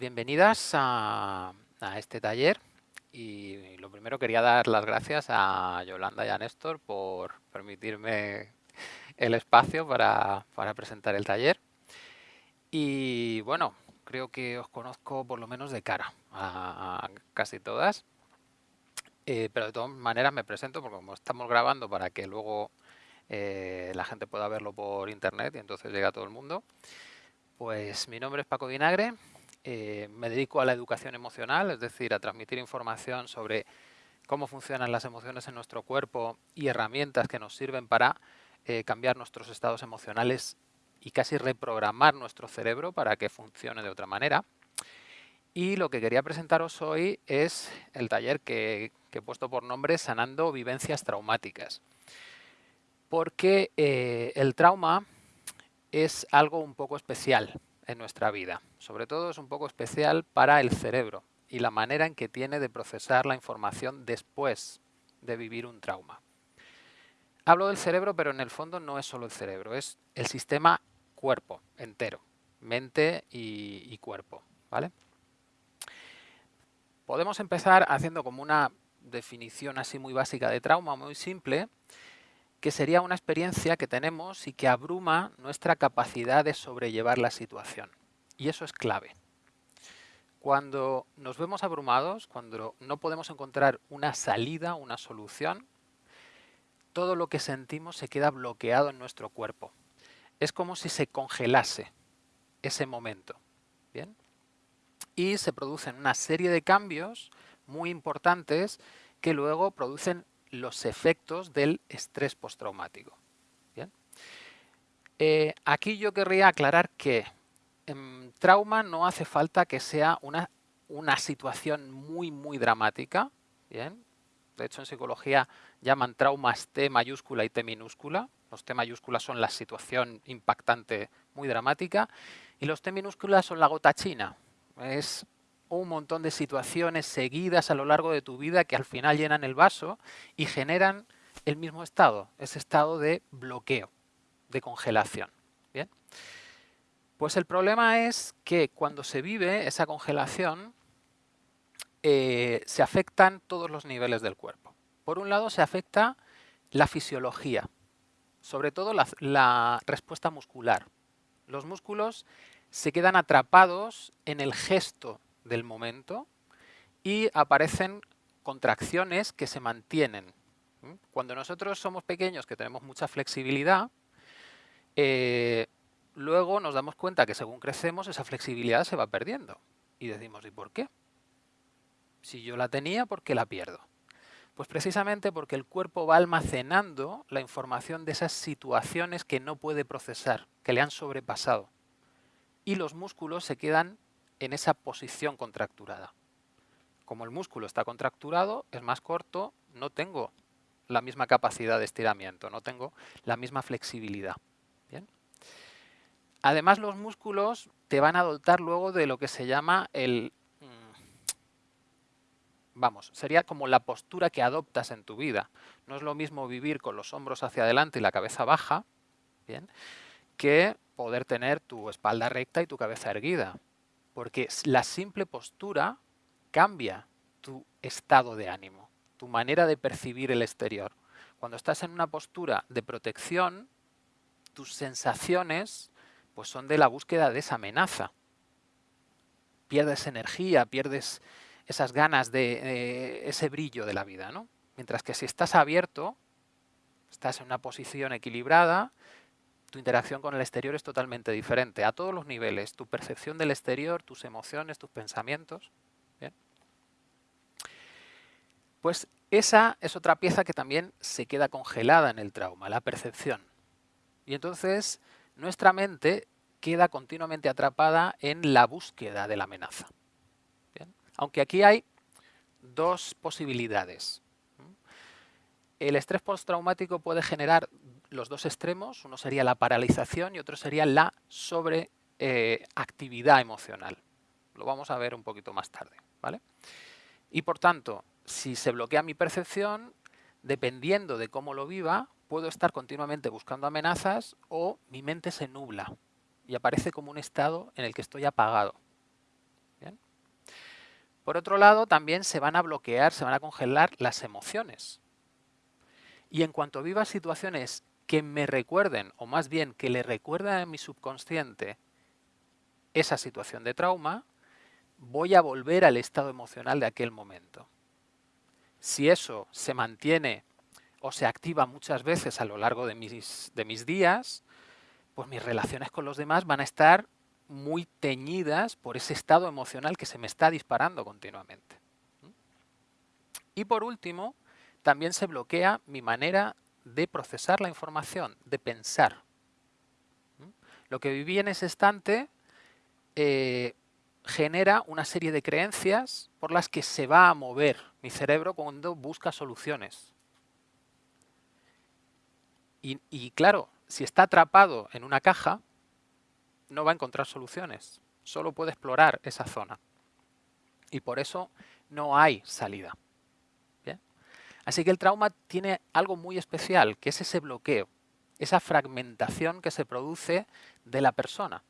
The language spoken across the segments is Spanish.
Bienvenidas a, este taller y lo primero quería dar las gracias a Yolanda y a Néstor por permitirme el espacio para, presentar el taller. Y bueno, creo que os conozco por lo menos de cara a, casi todas, eh, pero de todas maneras me presento porque como estamos grabando para que luego eh, la gente pueda verlo por internet y entonces llega a todo el mundo, pues mi nombre es Paco Vinagre, eh, me dedico a la educación emocional, es decir, a transmitir información sobre cómo funcionan las emociones en nuestro cuerpo y herramientas que nos sirven para eh, cambiar nuestros estados emocionales y casi reprogramar nuestro cerebro para que funcione de otra manera. Y lo que quería presentaros hoy es el taller que, he puesto por nombre Sanando Vivencias Traumáticas. Porque eh, el trauma es algo un poco especial en nuestra vida. Sobre todo es un poco especial para el cerebro y la manera en que tiene de procesar la información después de vivir un trauma. Hablo del cerebro, pero en el fondo no es solo el cerebro, es el sistema cuerpo entero, mente y, cuerpo. ¿vale? Podemos empezar haciendo como una definición así muy básica de trauma, muy simple, que sería una experiencia que tenemos y que abruma nuestra capacidad de sobrellevar la situación. Y eso es clave. Cuando nos vemos abrumados, cuando no podemos encontrar una salida, una solución, todo lo que sentimos se queda bloqueado en nuestro cuerpo. Es como si se congelase ese momento. ¿bien? Y se producen una serie de cambios muy importantes que luego producen los efectos del estrés postraumático. Eh, aquí yo querría aclarar que en trauma no hace falta que sea una, una situación muy, muy dramática. ¿bien? De hecho, en psicología llaman traumas T mayúscula y T minúscula. Los T mayúsculas son la situación impactante muy dramática y los T minúsculas son la gota china. Es un montón de situaciones seguidas a lo largo de tu vida que al final llenan el vaso y generan el mismo estado, ese estado de bloqueo, de congelación. ¿Bien? Pues el problema es que cuando se vive esa congelación, eh, se afectan todos los niveles del cuerpo. Por un lado se afecta la fisiología, sobre todo la respuesta muscular. Los músculos se quedan atrapados en el gesto del momento y aparecen contracciones que se mantienen. Cuando nosotros somos pequeños, que tenemos mucha flexibilidad, eh, luego nos damos cuenta que según crecemos esa flexibilidad se va perdiendo. Y decimos, ¿y por qué? Si yo la tenía, ¿por qué la pierdo? Pues precisamente porque el cuerpo va almacenando la información de esas situaciones que no puede procesar, que le han sobrepasado. Y los músculos se quedan en esa posición contracturada. Como el músculo está contracturado, es más corto, no tengo la misma capacidad de estiramiento, no tengo la misma flexibilidad. ¿Bien? Además, los músculos te van a dotar luego de lo que se llama el... Mm, vamos, sería como la postura que adoptas en tu vida. No es lo mismo vivir con los hombros hacia adelante y la cabeza baja, ¿bien? que poder tener tu espalda recta y tu cabeza erguida porque la simple postura cambia tu estado de ánimo, tu manera de percibir el exterior. Cuando estás en una postura de protección, tus sensaciones pues son de la búsqueda de esa amenaza. Pierdes energía, pierdes esas ganas de, ese brillo de la vida. ¿no? Mientras que si estás abierto, estás en una posición equilibrada, tu interacción con el exterior es totalmente diferente a todos los niveles, tu percepción del exterior, tus emociones, tus pensamientos. Pues esa es otra pieza que también se queda congelada en el trauma, la percepción. Y entonces nuestra mente queda continuamente atrapada en la búsqueda de la amenaza. Aunque aquí hay dos posibilidades. El estrés postraumático puede generar los dos extremos, uno sería la paralización y otro sería la sobreactividad eh, emocional. Lo vamos a ver un poquito más tarde. ¿vale? Y por tanto, si se bloquea mi percepción, dependiendo de cómo lo viva, puedo estar continuamente buscando amenazas o mi mente se nubla y aparece como un estado en el que estoy apagado. ¿Bien? Por otro lado, también se van a bloquear, se van a congelar las emociones. Y en cuanto viva situaciones que me recuerden, o más bien que le recuerden a mi subconsciente esa situación de trauma, voy a volver al estado emocional de aquel momento. Si eso se mantiene o se activa muchas veces a lo largo de mis, de mis días, pues mis relaciones con los demás van a estar muy teñidas por ese estado emocional que se me está disparando continuamente. Y por último, también se bloquea mi manera de procesar la información, de pensar. Lo que viví en ese instante eh, genera una serie de creencias por las que se va a mover mi cerebro cuando busca soluciones. y claro, si está atrapado en una caja, no va a encontrar soluciones. Solo puede explorar esa zona. Y por eso no hay salida. Así que el trauma tiene algo muy especial, que es ese bloqueo, esa fragmentación que se produce de la persona.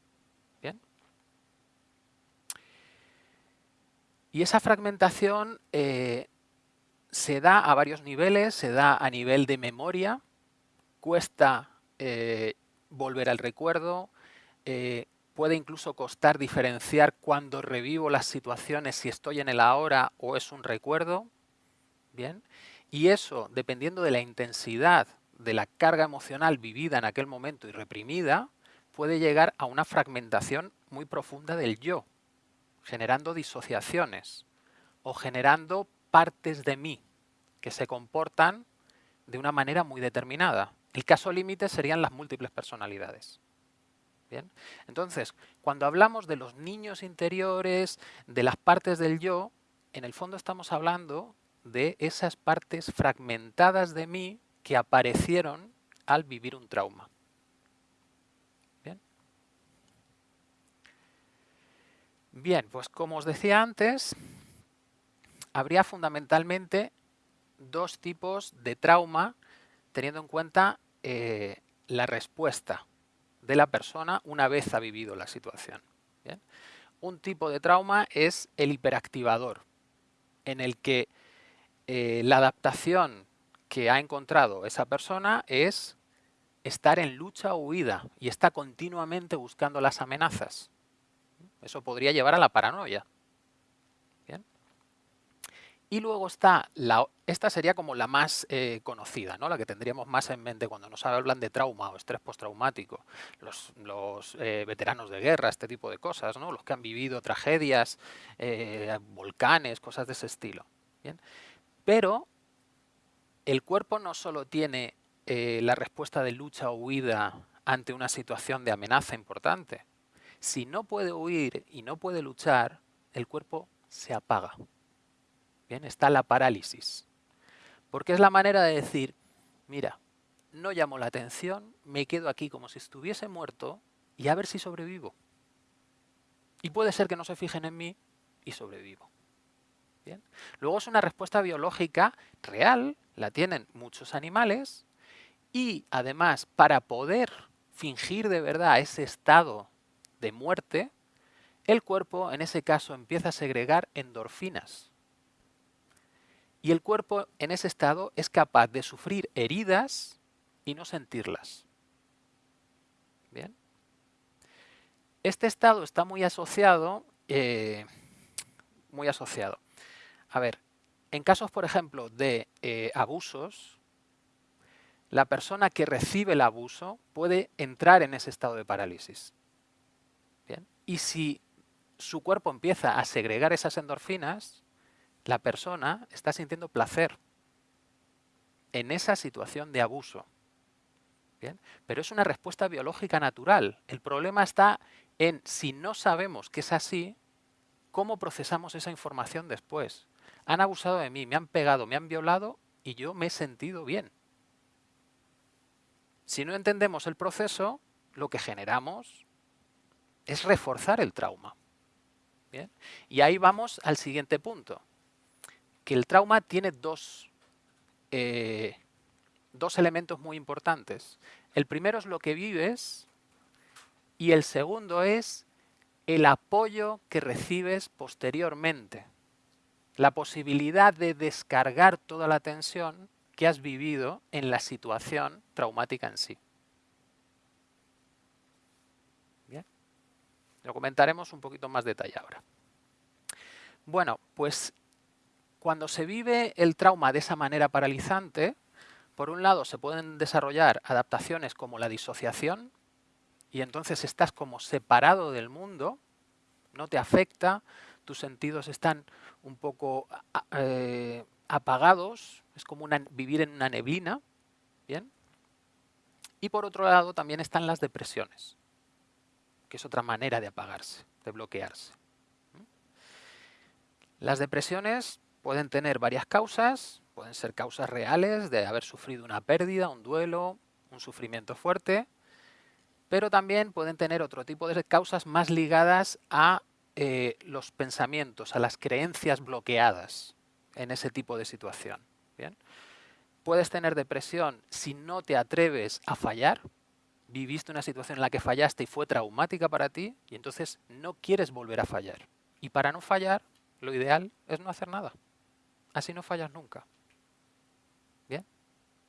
Y esa fragmentación eh, se da a varios niveles, se da a nivel de memoria, cuesta eh, volver al recuerdo, eh, puede incluso costar diferenciar cuando revivo las situaciones si estoy en el ahora o es un recuerdo. Bien. Y eso, dependiendo de la intensidad de la carga emocional vivida en aquel momento y reprimida, puede llegar a una fragmentación muy profunda del yo, generando disociaciones o generando partes de mí que se comportan de una manera muy determinada. El caso límite serían las múltiples personalidades. Bien. Entonces, cuando hablamos de los niños interiores, de las partes del yo, en el fondo estamos hablando de esas partes fragmentadas de mí que aparecieron al vivir un trauma. Bien, Bien pues como os decía antes, habría fundamentalmente dos tipos de trauma teniendo en cuenta eh, la respuesta de la persona una vez ha vivido la situación. Un tipo de trauma es el hiperactivador, en el que eh, la adaptación que ha encontrado esa persona es estar en lucha o huida y está continuamente buscando las amenazas. Eso podría llevar a la paranoia. Y luego está, la, esta sería como la más eh, conocida, ¿no? la que tendríamos más en mente cuando nos hablan de trauma o estrés postraumático. Los, los eh, veteranos de guerra, este tipo de cosas, ¿no? los que han vivido tragedias, volcanes, cosas de ese estilo. Pero el cuerpo no solo tiene la respuesta de lucha o huida ante una situación de amenaza importante. Si no puede huir y no puede luchar, el cuerpo se apaga. Bien, está la parálisis. Porque es la manera de decir, mira, no llamo la atención, me quedo aquí como si estuviese muerto y a ver si sobrevivo. Y puede ser que no se fijen en mí y sobrevivo. Bien. Luego es una respuesta biológica real, la tienen muchos animales, y además para poder fingir de verdad ese estado de muerte, el cuerpo en ese caso empieza a segregar endorfinas. Y el cuerpo en ese estado es capaz de sufrir heridas y no sentirlas. Bien. Este estado está muy asociado, eh, muy asociado. A ver, en casos, por ejemplo, de eh, abusos, la persona que recibe el abuso puede entrar en ese estado de parálisis. Bien. Y si su cuerpo empieza a segregar esas endorfinas, la persona está sintiendo placer en esa situación de abuso. ¿Bien? Pero es una respuesta biológica natural. El problema está en si no sabemos que es así, cómo procesamos esa información después. Han abusado de mí, me han pegado, me han violado y yo me he sentido bien. Si no entendemos el proceso, lo que generamos es reforzar el trauma. Y ahí vamos al siguiente punto que el trauma tiene dos, eh, dos elementos muy importantes. El primero es lo que vives y el segundo es el apoyo que recibes posteriormente. La posibilidad de descargar toda la tensión que has vivido en la situación traumática en sí. Bien, lo comentaremos un poquito más detalle ahora. Bueno, pues cuando se vive el trauma de esa manera paralizante, por un lado se pueden desarrollar adaptaciones como la disociación, y entonces estás como separado del mundo, no te afecta, tus sentidos están un poco eh, apagados, es como vivir en una neblina, ¿bien? Y por otro lado también están las depresiones, que es otra manera de apagarse, de bloquearse. Las depresiones pueden tener varias causas, pueden ser causas reales de haber sufrido una pérdida, un duelo, un sufrimiento fuerte, pero también pueden tener otro tipo de causas más ligadas a eh, los pensamientos, a las creencias bloqueadas en ese tipo de situación. ¿bien? Puedes tener depresión si no te atreves a fallar, viviste una situación en la que fallaste y fue traumática para ti y entonces no quieres volver a fallar. Y para no fallar, lo ideal es no hacer nada. Así no fallas nunca. Bien.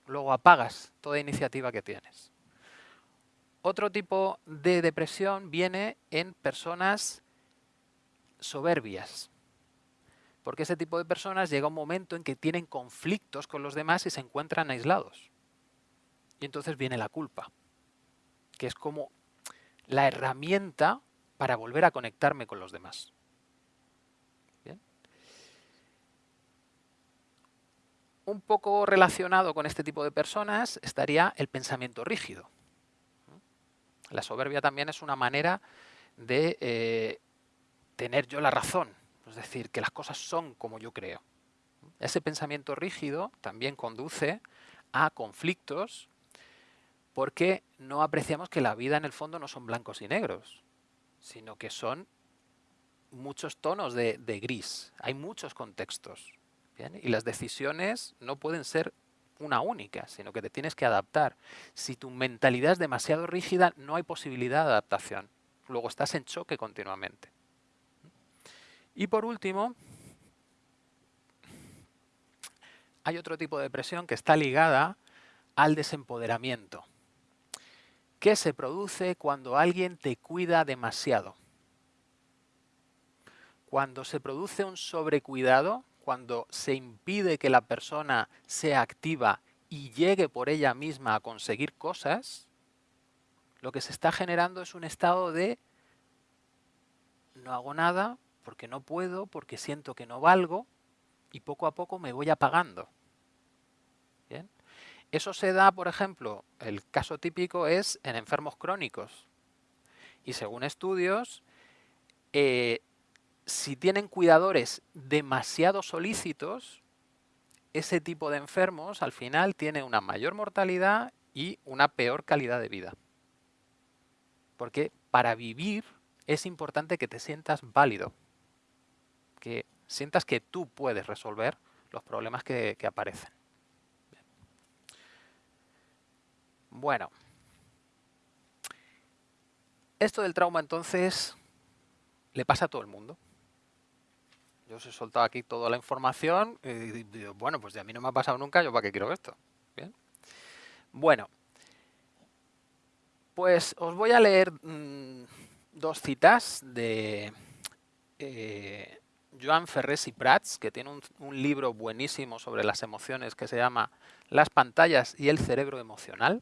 Luego apagas toda iniciativa que tienes. Otro tipo de depresión viene en personas soberbias. Porque ese tipo de personas llega un momento en que tienen conflictos con los demás y se encuentran aislados. Y entonces viene la culpa, que es como la herramienta para volver a conectarme con los demás. Un poco relacionado con este tipo de personas estaría el pensamiento rígido. La soberbia también es una manera de eh, tener yo la razón, es decir, que las cosas son como yo creo. Ese pensamiento rígido también conduce a conflictos porque no apreciamos que la vida en el fondo no son blancos y negros, sino que son muchos tonos de, gris, hay muchos contextos. Y las decisiones no pueden ser una única, sino que te tienes que adaptar. Si tu mentalidad es demasiado rígida, no hay posibilidad de adaptación. Luego estás en choque continuamente. Y por último, hay otro tipo de depresión que está ligada al desempoderamiento, que se produce cuando alguien te cuida demasiado. Cuando se produce un sobrecuidado, cuando se impide que la persona sea activa y llegue por ella misma a conseguir cosas, lo que se está generando es un estado de no hago nada porque no puedo, porque siento que no valgo y poco a poco me voy apagando. Eso se da, por ejemplo, el caso típico es en enfermos crónicos. Y según estudios, eh, si tienen cuidadores demasiado solícitos, ese tipo de enfermos al final tiene una mayor mortalidad y una peor calidad de vida. Porque para vivir es importante que te sientas válido, que sientas que tú puedes resolver los problemas que, aparecen. Bueno, esto del trauma entonces le pasa a todo el mundo. Yo os he soltado aquí toda la información y digo, bueno, pues de a mí no me ha pasado nunca, ¿yo para qué quiero esto? ¿Bien? Bueno, pues os voy a leer mm, dos citas de eh, Joan Ferrés y Prats, que tiene un, un libro buenísimo sobre las emociones que se llama Las pantallas y el cerebro emocional,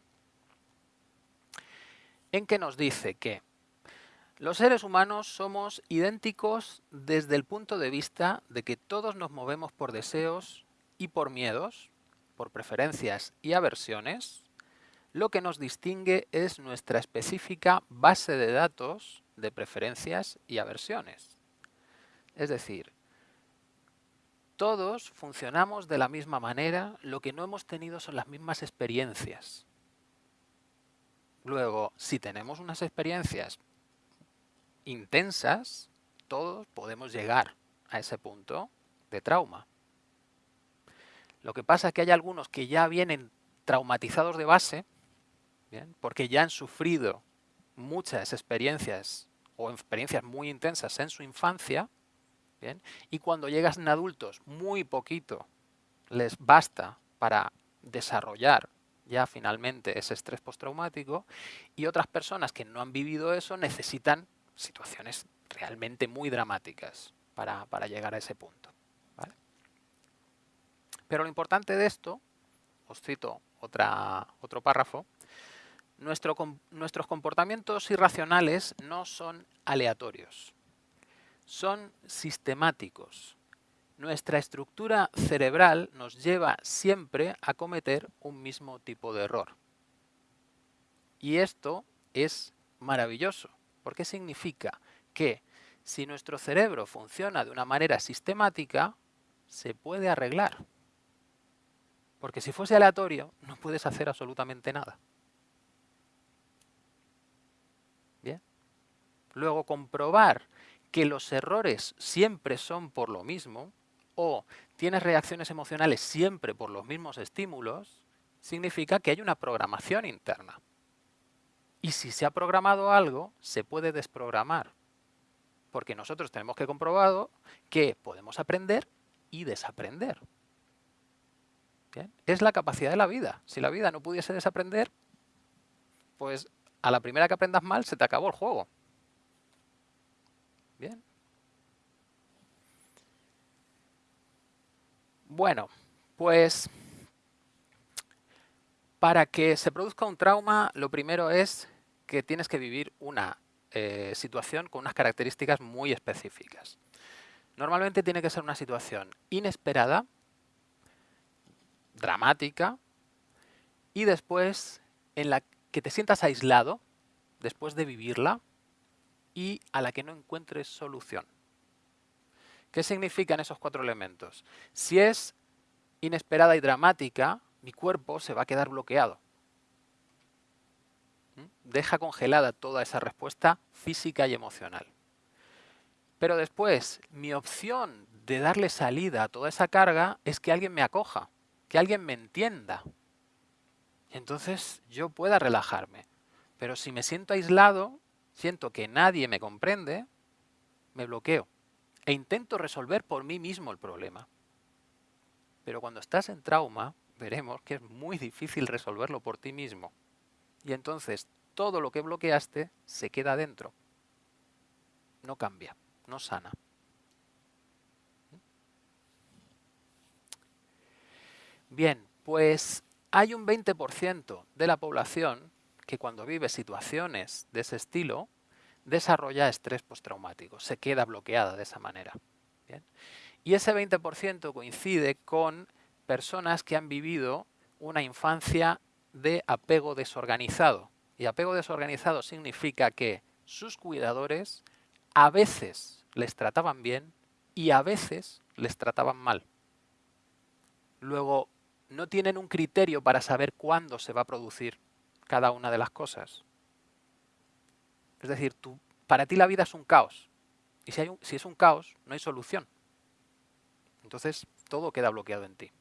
en que nos dice que los seres humanos somos idénticos desde el punto de vista de que todos nos movemos por deseos y por miedos, por preferencias y aversiones. Lo que nos distingue es nuestra específica base de datos de preferencias y aversiones. Es decir, todos funcionamos de la misma manera, lo que no hemos tenido son las mismas experiencias. Luego, si tenemos unas experiencias intensas, todos podemos llegar a ese punto de trauma. Lo que pasa es que hay algunos que ya vienen traumatizados de base, porque ya han sufrido muchas experiencias o experiencias muy intensas en su infancia, ¿bien? Y cuando llegas en adultos, muy poquito les basta para desarrollar ya finalmente ese estrés postraumático y otras personas que no han vivido eso necesitan situaciones realmente muy dramáticas para, llegar a ese punto. Pero lo importante de esto, os cito otra, otro párrafo, nuestros comportamientos irracionales no son aleatorios, son sistemáticos. Nuestra estructura cerebral nos lleva siempre a cometer un mismo tipo de error. Y esto es maravilloso, porque significa que si nuestro cerebro funciona de una manera sistemática, se puede arreglar. Porque si fuese aleatorio, no puedes hacer absolutamente nada. Bien. Luego, comprobar que los errores siempre son por lo mismo, o tienes reacciones emocionales siempre por los mismos estímulos, significa que hay una programación interna. Y si se ha programado algo, se puede desprogramar. Porque nosotros tenemos que comprobado que podemos aprender y desaprender. Es la capacidad de la vida. Si la vida no pudiese desaprender, pues a la primera que aprendas mal se te acabó el juego. Bien. Bueno, pues para que se produzca un trauma, lo primero es que tienes que vivir una eh, situación con unas características muy específicas. Normalmente tiene que ser una situación inesperada, dramática, y después en la que te sientas aislado, después de vivirla, y a la que no encuentres solución. ¿Qué significan esos cuatro elementos? Si es inesperada y dramática, mi cuerpo se va a quedar bloqueado. ¿Mm? Deja congelada toda esa respuesta física y emocional. Pero después, mi opción de darle salida a toda esa carga es que alguien me acoja, que alguien me entienda. entonces yo pueda relajarme. Pero si me siento aislado, siento que nadie me comprende, me bloqueo e intento resolver por mí mismo el problema. Pero cuando estás en trauma, veremos que es muy difícil resolverlo por ti mismo. Y entonces todo lo que bloqueaste se queda dentro. No cambia, no sana. Bien, pues hay un 20% de la población que cuando vive situaciones de ese estilo desarrolla estrés postraumático, se queda bloqueada de esa manera. Y ese 20% coincide con personas que han vivido una infancia de apego desorganizado. Y apego desorganizado significa que sus cuidadores a veces les trataban bien y a veces les trataban mal. Luego, no tienen un criterio para saber cuándo se va a producir cada una de las cosas. Es decir, tú, para ti la vida es un caos. Y si, es un caos, no hay solución. Entonces, todo queda bloqueado en ti.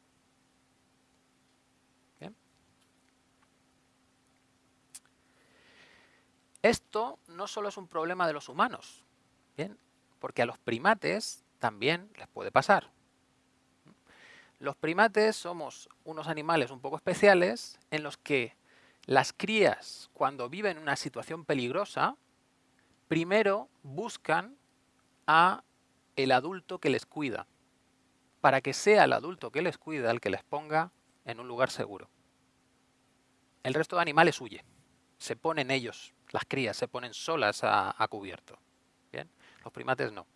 Esto no solo es un problema de los humanos, porque a los primates también les puede pasar. Los primates somos unos animales un poco especiales en los que las crías, cuando viven en una situación peligrosa, primero buscan a el adulto que les cuida, para que sea el adulto que les cuida el que les ponga en un lugar seguro. El resto de animales huye, se ponen ellos las crías se ponen solas a, cubierto. ¿Bien? Los primates no.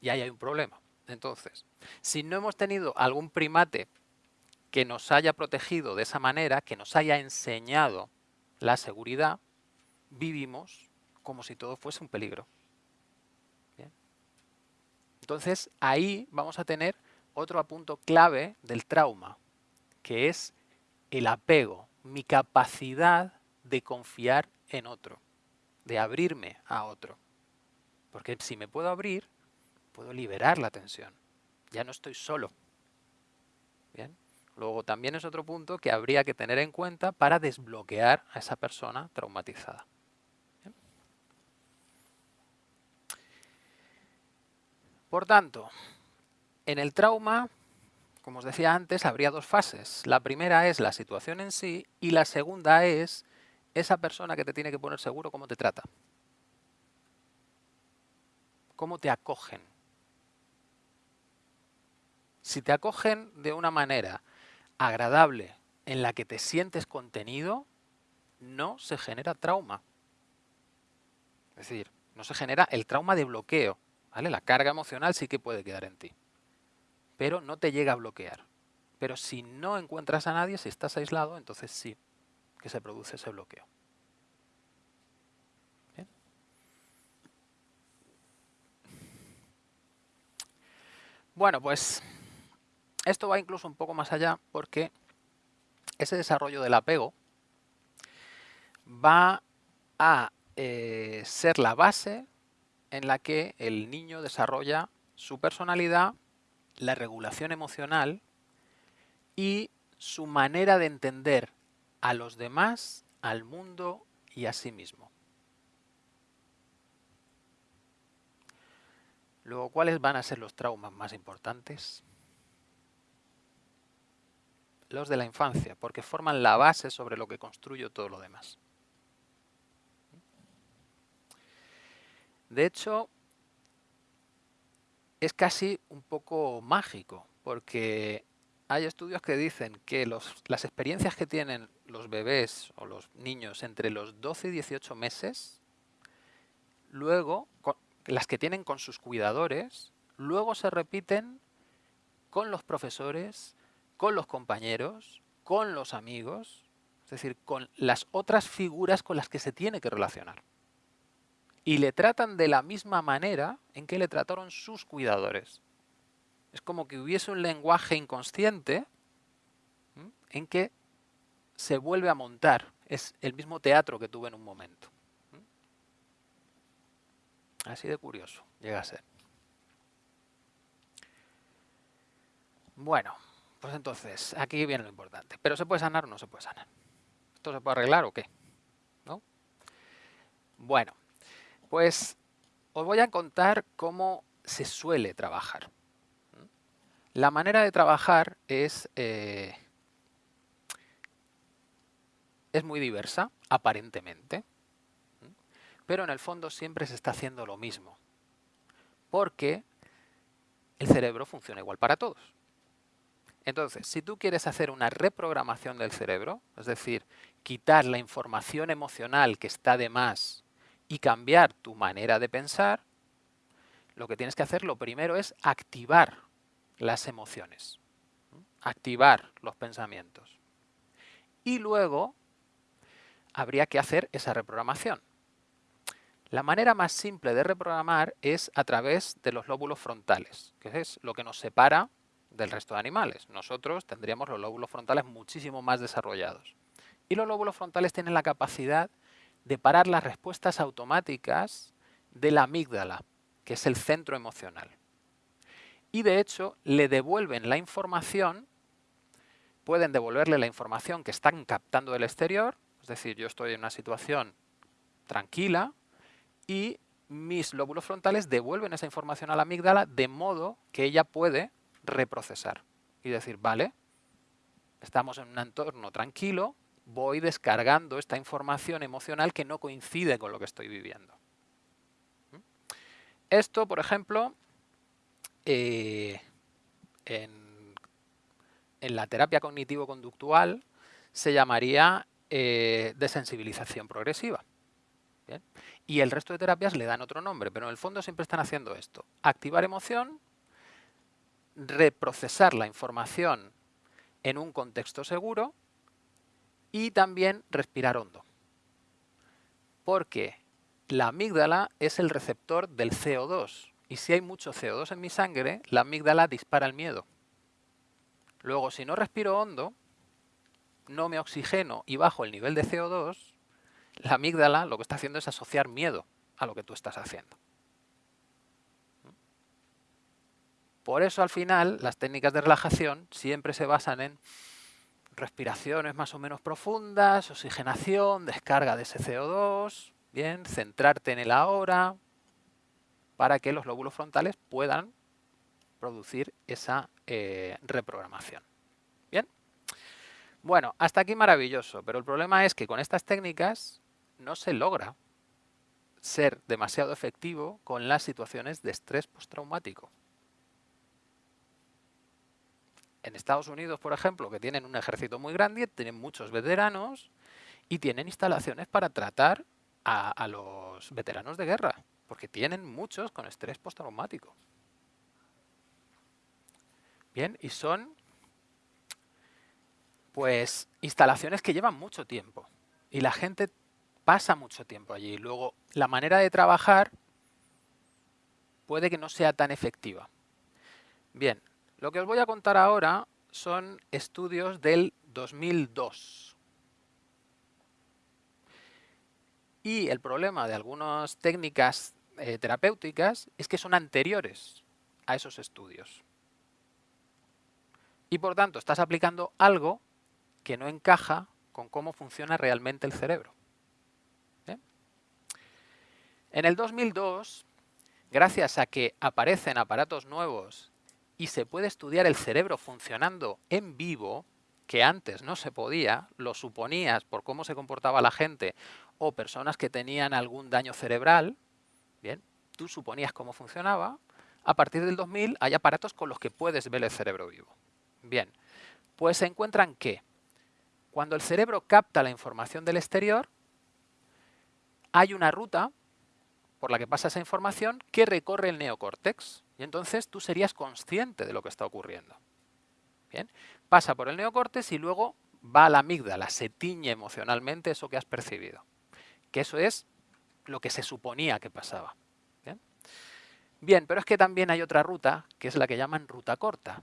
Y ahí hay un problema. Entonces, si no hemos tenido algún primate que nos haya protegido de esa manera, que nos haya enseñado la seguridad, vivimos como si todo fuese un peligro. Entonces, ahí vamos a tener otro punto clave del trauma, que es el apego, mi capacidad de confiar en otro, de abrirme a otro. Porque si me puedo abrir, puedo liberar la tensión. Ya no estoy solo. ¿Bien? Luego también es otro punto que habría que tener en cuenta para desbloquear a esa persona traumatizada. Por tanto, en el trauma, como os decía antes, habría dos fases. La primera es la situación en sí y la segunda es esa persona que te tiene que poner seguro cómo te trata. Cómo te acogen. Si te acogen de una manera agradable en la que te sientes contenido, no se genera trauma. Es decir, no se genera el trauma de bloqueo. La carga emocional sí que puede quedar en ti. Pero no te llega a bloquear. Pero si no encuentras a nadie, si estás aislado, entonces sí que se produce ese bloqueo. Bueno, pues esto va incluso un poco más allá porque ese desarrollo del apego va a eh, ser la base en la que el niño desarrolla su personalidad, la regulación emocional y su manera de entender a los demás, al mundo y a sí mismo. Luego, ¿cuáles van a ser los traumas más importantes? Los de la infancia, porque forman la base sobre lo que construye todo lo demás. De hecho, es casi un poco mágico, porque hay estudios que dicen que las experiencias que tienen los bebés o los niños entre los 12 y 18 meses, luego, las que tienen con sus cuidadores, luego se repiten con los profesores, con los compañeros, con los amigos, es decir, con las otras figuras con las que se tiene que relacionar y le tratan de la misma manera en que le trataron sus cuidadores. Es como que hubiese un lenguaje inconsciente en que se vuelve a montar. Es el mismo teatro que tuve en un momento. Así de curioso llega a ser. Bueno, pues entonces, aquí viene lo importante. ¿Pero se puede sanar o no se puede sanar? ¿Esto se puede arreglar o qué? ¿No? Bueno, pues os voy a contar cómo se suele trabajar. La manera de trabajar es, eh, es muy diversa, aparentemente, pero en el fondo siempre se está haciendo lo mismo, porque el cerebro funciona igual para todos. Entonces, si tú quieres hacer una reprogramación del cerebro, es decir, quitar la información emocional que está de más y cambiar tu manera de pensar, lo que tienes que hacer lo primero es activar las emociones, activar los pensamientos. Y luego habría que hacer esa reprogramación. La manera más simple de reprogramar es a través de los lóbulos frontales, que es lo que nos separa del resto de animales. Nosotros tendríamos los lóbulos frontales muchísimo más desarrollados. Y los lóbulos frontales tienen la capacidad de parar las respuestas automáticas de la amígdala, que es el centro emocional. Y de hecho le devuelven la información, pueden devolverle la información que están captando del exterior, es decir, yo estoy en una situación tranquila y mis lóbulos frontales devuelven esa información a la amígdala de modo que ella puede reprocesar y decir, vale, estamos en un entorno tranquilo, voy descargando esta información emocional que no coincide con lo que estoy viviendo. Esto, por ejemplo, eh, en, la terapia cognitivo-conductual se llamaría eh, desensibilización progresiva. Y el resto de terapias le dan otro nombre, pero en el fondo siempre están haciendo esto. Activar emoción, reprocesar la información en un contexto seguro y también respirar hondo. Porque la amígdala es el receptor del CO2 y si hay mucho CO2 en mi sangre, la amígdala dispara el miedo. Luego, si no respiro hondo, no me oxigeno y bajo el nivel de CO2, la amígdala lo que está haciendo es asociar miedo a lo que tú estás haciendo. Por eso al final las técnicas de relajación siempre se basan en respiraciones más o menos profundas, oxigenación, descarga de ese CO2, bien, centrarte en el ahora, para que los lóbulos frontales puedan producir esa eh, reprogramación. ¿Bien? Bueno, hasta aquí maravilloso, pero el problema es que con estas técnicas no se logra ser demasiado efectivo con las situaciones de estrés postraumático. En Estados Unidos, por ejemplo, que tienen un ejército muy grande, tienen muchos veteranos y tienen instalaciones para tratar a, los veteranos de guerra, porque tienen muchos con estrés postraumático. Bien, y son pues instalaciones que llevan mucho tiempo y la gente pasa mucho tiempo allí. Luego, la manera de trabajar puede que no sea tan efectiva. Bien, lo que os voy a contar ahora son estudios del 2002. Y el problema de algunas técnicas eh, terapéuticas es que son anteriores a esos estudios. Y por tanto, estás aplicando algo que no encaja con cómo funciona realmente el cerebro. En el 2002, gracias a que aparecen aparatos nuevos y se puede estudiar el cerebro funcionando en vivo, que antes no se podía, lo suponías por cómo se comportaba la gente o personas que tenían algún daño cerebral, bien, tú suponías cómo funcionaba, a partir del 2000 hay aparatos con los que puedes ver el cerebro vivo. Bien, pues se encuentran que cuando el cerebro capta la información del exterior, hay una ruta por la que pasa esa información que recorre el neocórtex. Y entonces tú serías consciente de lo que está ocurriendo. Bien, pasa por el neocórtex y luego va a la amígdala, se tiñe emocionalmente eso que has percibido. Que eso es lo que se suponía que pasaba. Bien, Bien pero es que también hay otra ruta, que es la que llaman ruta corta,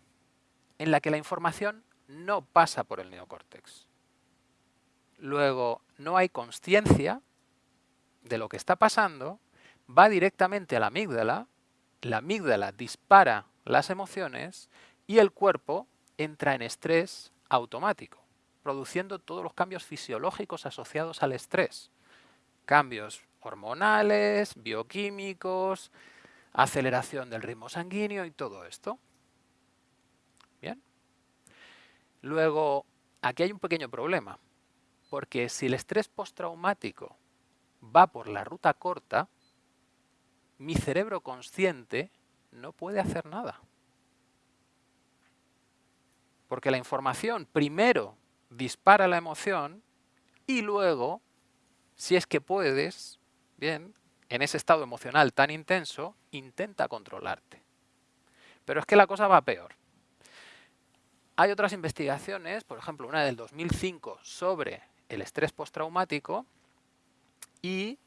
en la que la información no pasa por el neocórtex. Luego, no hay conciencia de lo que está pasando va directamente a la amígdala, la amígdala dispara las emociones y el cuerpo entra en estrés automático, produciendo todos los cambios fisiológicos asociados al estrés. Cambios hormonales, bioquímicos, aceleración del ritmo sanguíneo y todo esto. Bien. Luego, aquí hay un pequeño problema, porque si el estrés postraumático va por la ruta corta, mi cerebro consciente no puede hacer nada. Porque la información primero dispara la emoción y luego, si es que puedes, bien, en ese estado emocional tan intenso, intenta controlarte. Pero es que la cosa va peor. Hay otras investigaciones, por ejemplo, una del 2005 sobre el estrés postraumático y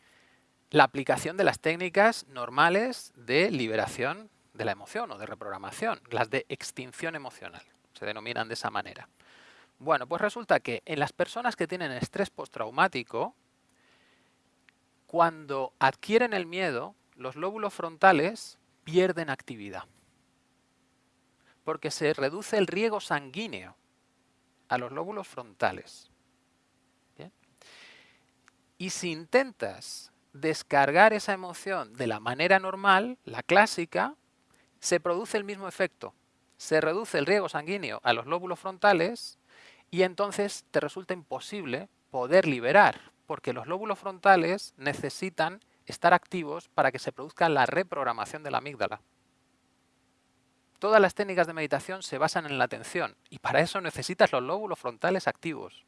la aplicación de las técnicas normales de liberación de la emoción o de reprogramación, las de extinción emocional, se denominan de esa manera. Bueno, pues resulta que en las personas que tienen estrés postraumático, cuando adquieren el miedo, los lóbulos frontales pierden actividad. Porque se reduce el riego sanguíneo a los lóbulos frontales. Y si intentas descargar esa emoción de la manera normal, la clásica, se produce el mismo efecto. Se reduce el riego sanguíneo a los lóbulos frontales y entonces te resulta imposible poder liberar, porque los lóbulos frontales necesitan estar activos para que se produzca la reprogramación de la amígdala. Todas las técnicas de meditación se basan en la atención y para eso necesitas los lóbulos frontales activos.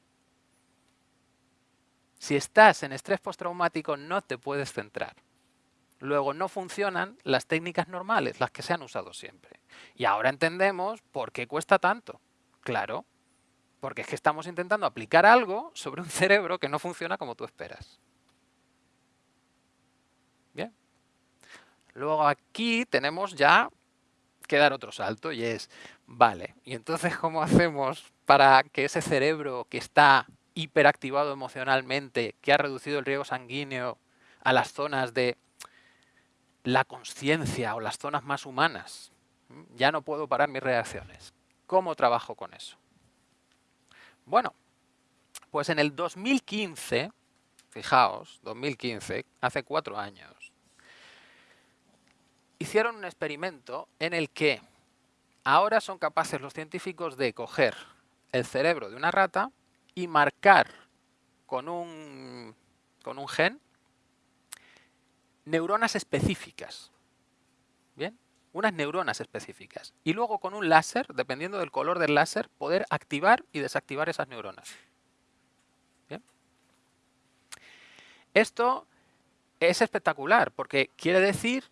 Si estás en estrés postraumático no te puedes centrar. Luego no funcionan las técnicas normales, las que se han usado siempre. Y ahora entendemos por qué cuesta tanto. Claro, porque es que estamos intentando aplicar algo sobre un cerebro que no funciona como tú esperas. Bien. Luego aquí tenemos ya que dar otro salto y es, vale, ¿y entonces cómo hacemos para que ese cerebro que está hiperactivado emocionalmente, que ha reducido el riego sanguíneo a las zonas de la conciencia o las zonas más humanas. Ya no puedo parar mis reacciones. ¿Cómo trabajo con eso? Bueno, pues en el 2015, fijaos, 2015, hace cuatro años, hicieron un experimento en el que Ahora son capaces los científicos de coger el cerebro de una rata y marcar con un, con un gen neuronas específicas. ¿Bien? Unas neuronas específicas. Y luego con un láser, dependiendo del color del láser, poder activar y desactivar esas neuronas. ¿Bien? Esto es espectacular porque quiere decir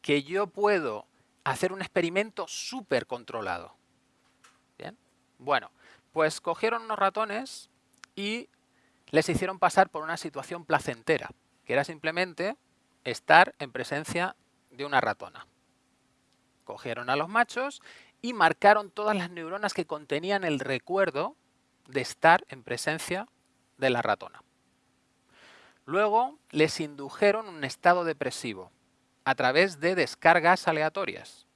que yo puedo hacer un experimento súper controlado. ¿Bien? Bueno, pues cogieron unos ratones y les hicieron pasar por una situación placentera, que era simplemente estar en presencia de una ratona. Cogieron a los machos y marcaron todas las neuronas que contenían el recuerdo de estar en presencia de la ratona. Luego les indujeron un estado depresivo a través de descargas aleatorias.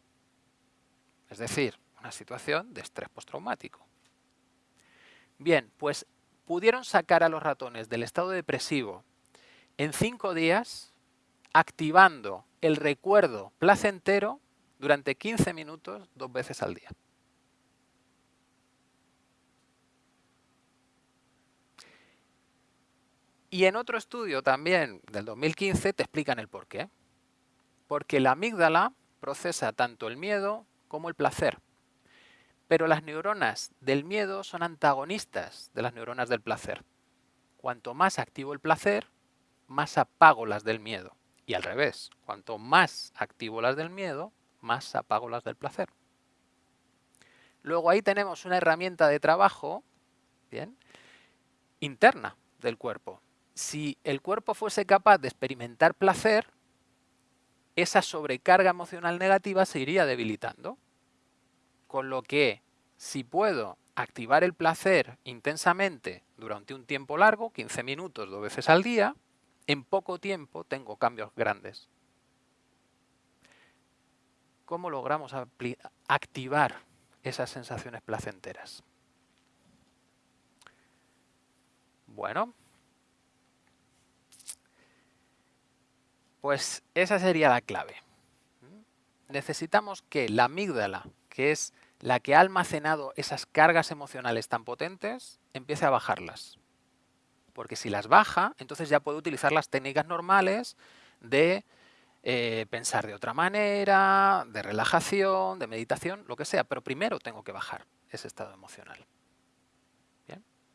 Es decir, una situación de estrés postraumático. Bien, pues pudieron sacar a los ratones del estado depresivo en cinco días activando el recuerdo placentero durante 15 minutos dos veces al día. Y en otro estudio también del 2015 te explican el por qué. Porque la amígdala procesa tanto el miedo como el placer. Pero las neuronas del miedo son antagonistas de las neuronas del placer. Cuanto más activo el placer, más apago las del miedo. Y al revés, cuanto más activo las del miedo, más apago las del placer. Luego ahí tenemos una herramienta de trabajo bien, interna del cuerpo. Si el cuerpo fuese capaz de experimentar placer, esa sobrecarga emocional negativa se iría debilitando. Con lo que si puedo activar el placer intensamente durante un tiempo largo, 15 minutos dos veces al día, en poco tiempo tengo cambios grandes. ¿Cómo logramos activar esas sensaciones placenteras? Bueno, pues esa sería la clave. Necesitamos que la amígdala, que es la que ha almacenado esas cargas emocionales tan potentes, empiece a bajarlas. Porque si las baja, entonces ya puede utilizar las técnicas normales de eh, pensar de otra manera, de relajación, de meditación, lo que sea. Pero primero tengo que bajar ese estado emocional.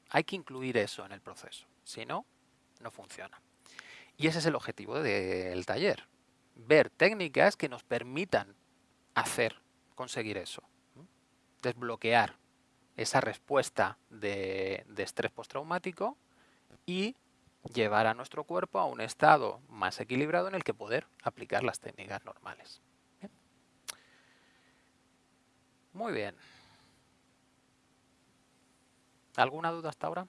Hay que incluir eso en el proceso. Si no, no funciona. Y ese es el objetivo del taller. Ver técnicas que nos permitan hacer, conseguir eso desbloquear esa respuesta de, estrés postraumático y llevar a nuestro cuerpo a un estado más equilibrado en el que poder aplicar las técnicas normales. Muy bien. ¿Alguna duda hasta ahora?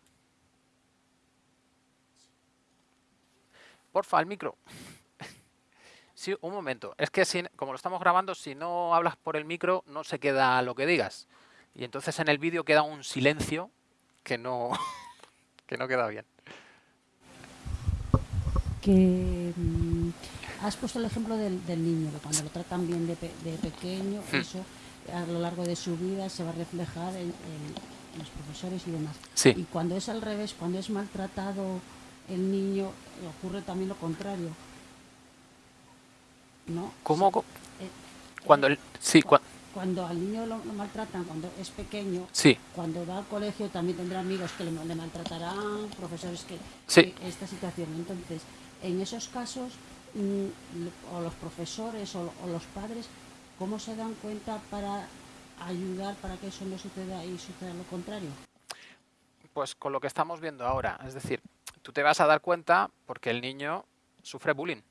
Porfa, el micro. Sí, un momento. Es que si, como lo estamos grabando, si no hablas por el micro, no se queda lo que digas. Y entonces en el vídeo queda un silencio que no, que no queda bien. Que mm, has puesto el ejemplo del, niño, que cuando lo tratan bien de, pequeño, hmm. eso a lo largo de su vida se va a reflejar en, los profesores y demás. Y cuando es al revés, cuando es maltratado el niño, ocurre también lo contrario ¿no? ¿Cómo? Eh, cuando el, sí, cuando al niño lo, maltratan cuando es pequeño, sí. cuando va al colegio también tendrá amigos que le, maltratarán, profesores que, sí. esta situación. Entonces, en esos casos, mm, o los profesores o, los padres, ¿cómo se dan cuenta para ayudar para que eso no suceda y suceda lo contrario? Pues con lo que estamos viendo ahora, es decir, tú te vas a dar cuenta porque el niño sufre bullying.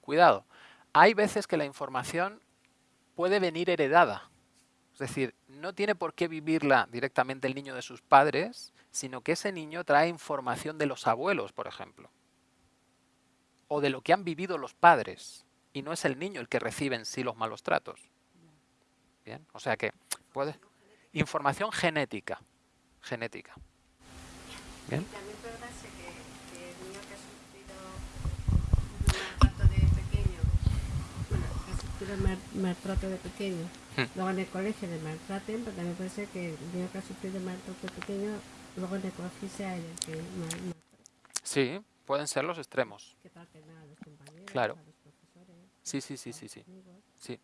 Cuidado, hay veces que la información puede venir heredada. Es decir, no tiene por qué vivirla directamente el niño de sus padres, sino que ese niño trae información de los abuelos, por ejemplo. O de lo que han vivido los padres. Y no es el niño el que recibe en sí los malos tratos. Bien, o sea que puede... Información genética. Genética. Bien. Sufrido maltrato de pequeño. Luego en el colegio le maltraten, pero también puede ser que el niño que ha sufrido maltrato de pequeño, luego en el colegio sea el que mal, mal- Sí, pueden ser los extremos. que traten a los compañeros, Claro. a los profesores, Sí, sí, sí, sí, sí. Sí.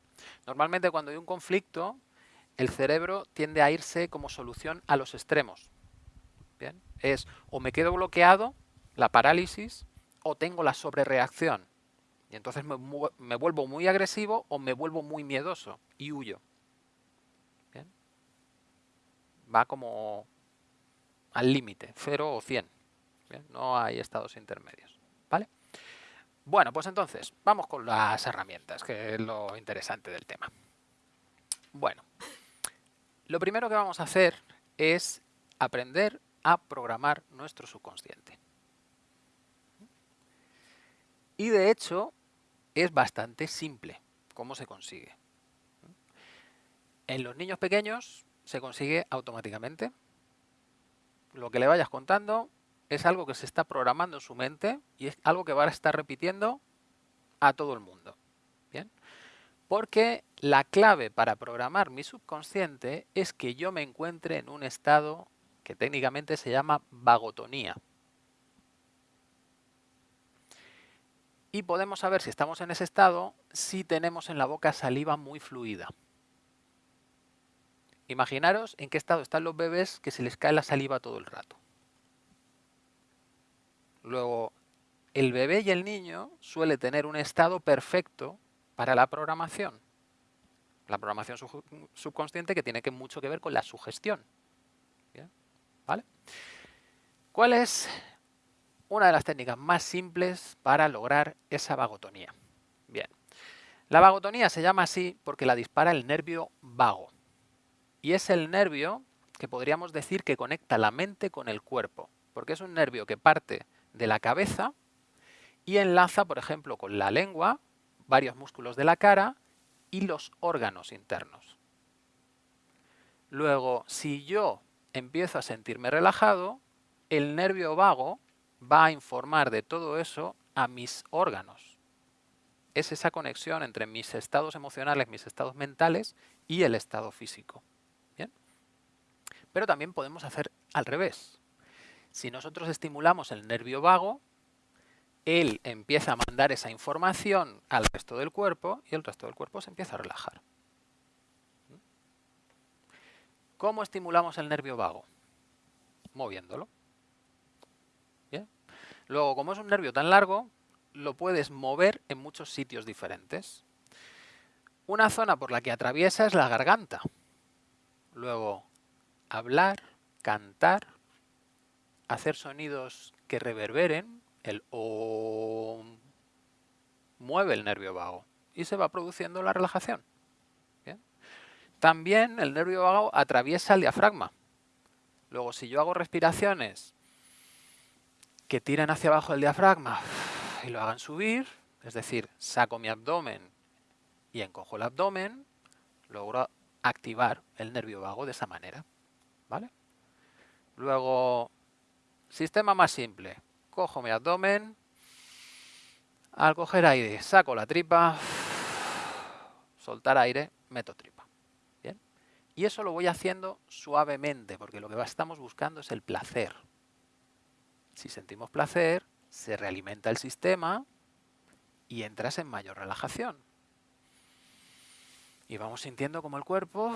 Normalmente cuando hay un conflicto, el cerebro tiende a irse como solución a los extremos. Bien. Es o me quedo bloqueado, la parálisis, o tengo la sobrereacción. Y entonces me, vuelvo muy agresivo o me vuelvo muy miedoso y huyo. Va como al límite, 0 o 100. Bien, No hay estados intermedios. ¿Vale? Bueno, pues entonces, vamos con las herramientas, que es lo interesante del tema. Bueno, lo primero que vamos a hacer es aprender a programar nuestro subconsciente. Y de hecho, es bastante simple cómo se consigue. En los niños pequeños se consigue automáticamente. Lo que le vayas contando es algo que se está programando en su mente y es algo que va a estar repitiendo a todo el mundo. ¿Bien? Porque la clave para programar mi subconsciente es que yo me encuentre en un estado que técnicamente se llama vagotonía. Y podemos saber si estamos en ese estado si tenemos en la boca saliva muy fluida. Imaginaros en qué estado están los bebés que se les cae la saliva todo el rato. Luego, el bebé y el niño suele tener un estado perfecto para la programación. La programación sub- subconsciente que tiene que mucho que ver con la sugestión. ¿Vale? ¿Cuál es una de las técnicas más simples para lograr esa vagotonía? Bien. La vagotonía se llama así porque la dispara el nervio vago. Y es el nervio que podríamos decir que conecta la mente con el cuerpo. Porque es un nervio que parte de la cabeza y enlaza, por ejemplo, con la lengua, varios músculos de la cara y los órganos internos. Luego, si yo empiezo a sentirme relajado, el nervio vago va a informar de todo eso a mis órganos. Es esa conexión entre mis estados emocionales, mis estados mentales y el estado físico. ¿Bien? Pero también podemos hacer al revés. Si nosotros estimulamos el nervio vago, él empieza a mandar esa información al resto del cuerpo y el resto del cuerpo se empieza a relajar. ¿Cómo estimulamos el nervio vago? Moviéndolo. Luego, como es un nervio tan largo, lo puedes mover en muchos sitios diferentes. Una zona por la que atraviesa es la garganta. Luego, hablar, cantar, hacer sonidos que reverberen, el OM, mueve el nervio vago y se va produciendo la relajación. También el nervio vago atraviesa el diafragma. Luego, si yo hago respiraciones que tiren hacia abajo el diafragma y lo hagan subir, es decir, saco mi abdomen y encojo el abdomen, logro activar el nervio vago de esa manera. ¿Vale? Luego, sistema más simple. Cojo mi abdomen, al coger aire saco la tripa, soltar aire, meto tripa. ¿Bien? Y eso lo voy haciendo suavemente, porque lo que estamos buscando es el placer. Si sentimos placer, se realimenta el sistema y entras en mayor relajación. Y vamos sintiendo como el cuerpo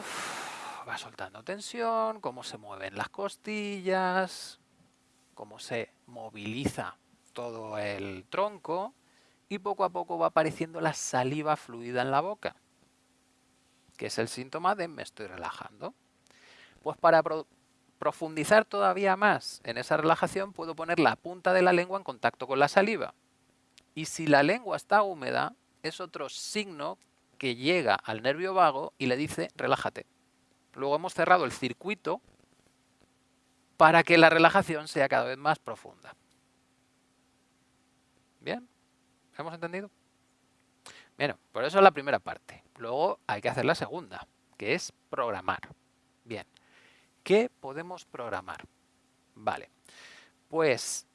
va soltando tensión, cómo se mueven las costillas, cómo se moviliza todo el tronco y poco a poco va apareciendo la saliva fluida en la boca, que es el síntoma de me estoy relajando. Pues para profundizar todavía más en esa relajación puedo poner la punta de la lengua en contacto con la saliva. Y si la lengua está húmeda, es otro signo que llega al nervio vago y le dice relájate. Luego hemos cerrado el circuito para que la relajación sea cada vez más profunda. ¿Bien? ¿Hemos entendido? Bien, por eso es la primera parte. Luego hay que hacer la segunda, que es programar. Bien, ¿qué podemos programar? Vale, pues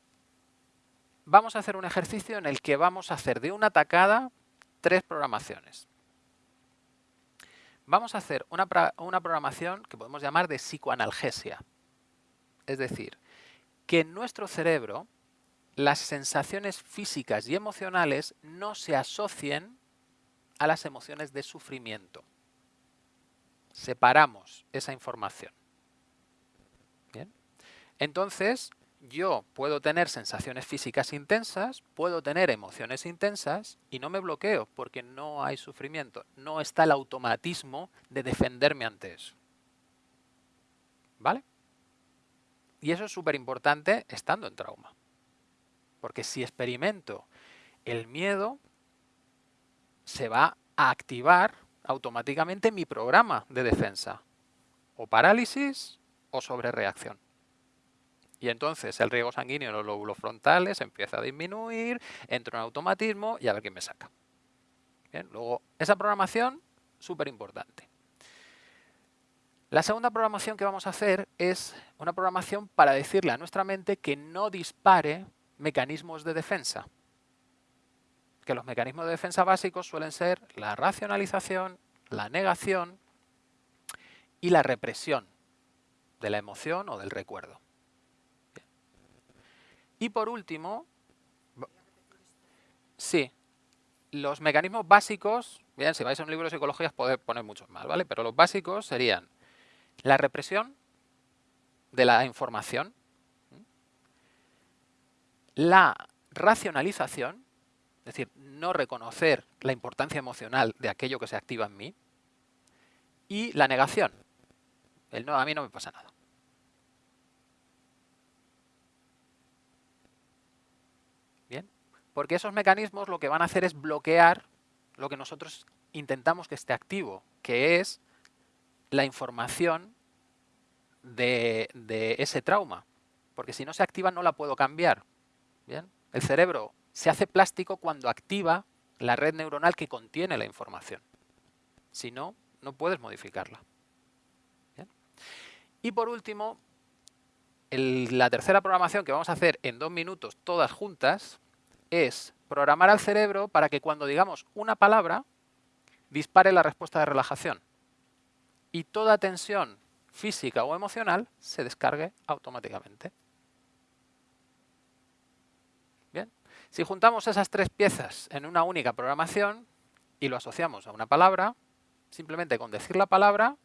vamos a hacer un ejercicio en el que vamos a hacer de una tacada tres programaciones. vamos a hacer una, una programación que podemos llamar de psicoanalgesia. Es decir, que en nuestro cerebro las sensaciones físicas y emocionales no se asocien a las emociones de sufrimiento. Separamos esa información. Entonces, yo puedo tener sensaciones físicas intensas, puedo tener emociones intensas y no me bloqueo porque no hay sufrimiento. No está el automatismo de defenderme ante eso. ¿Vale? Y eso es súper importante estando en trauma. Porque si experimento el miedo, se va a activar automáticamente mi programa de defensa. O parálisis o sobrereacción. Y entonces el riego sanguíneo en los lóbulos frontales empieza a disminuir, entro en automatismo y a ver quién me saca. Bien, luego, esa programación, súper importante. La segunda programación que vamos a hacer es una programación para decirle a nuestra mente que no dispare mecanismos de defensa. Que los mecanismos de defensa básicos suelen ser la racionalización, la negación y la represión de la emoción o del recuerdo. Y por último, sí, los mecanismos básicos, bien, si vais a un libro de psicología podéis poner muchos más, ¿vale? Pero los básicos serían la represión de la información, la racionalización, es decir, no reconocer la importancia emocional de aquello que se activa en mí, y la negación. El no, a mí no me pasa nada. Bien, porque esos mecanismos lo que van a hacer es bloquear lo que nosotros intentamos que esté activo, que es la información de, ese trauma. Porque si no se activa no la puedo cambiar. El cerebro se hace plástico cuando activa la red neuronal que contiene la información. Si no, no puedes modificarla. Y por último, la tercera programación que vamos a hacer en dos minutos todas juntas es programar al cerebro para que cuando digamos una palabra dispare la respuesta de relajación y toda tensión física o emocional se descargue automáticamente. Si juntamos esas tres piezas en una única programación y lo asociamos a una palabra, simplemente con decir la palabra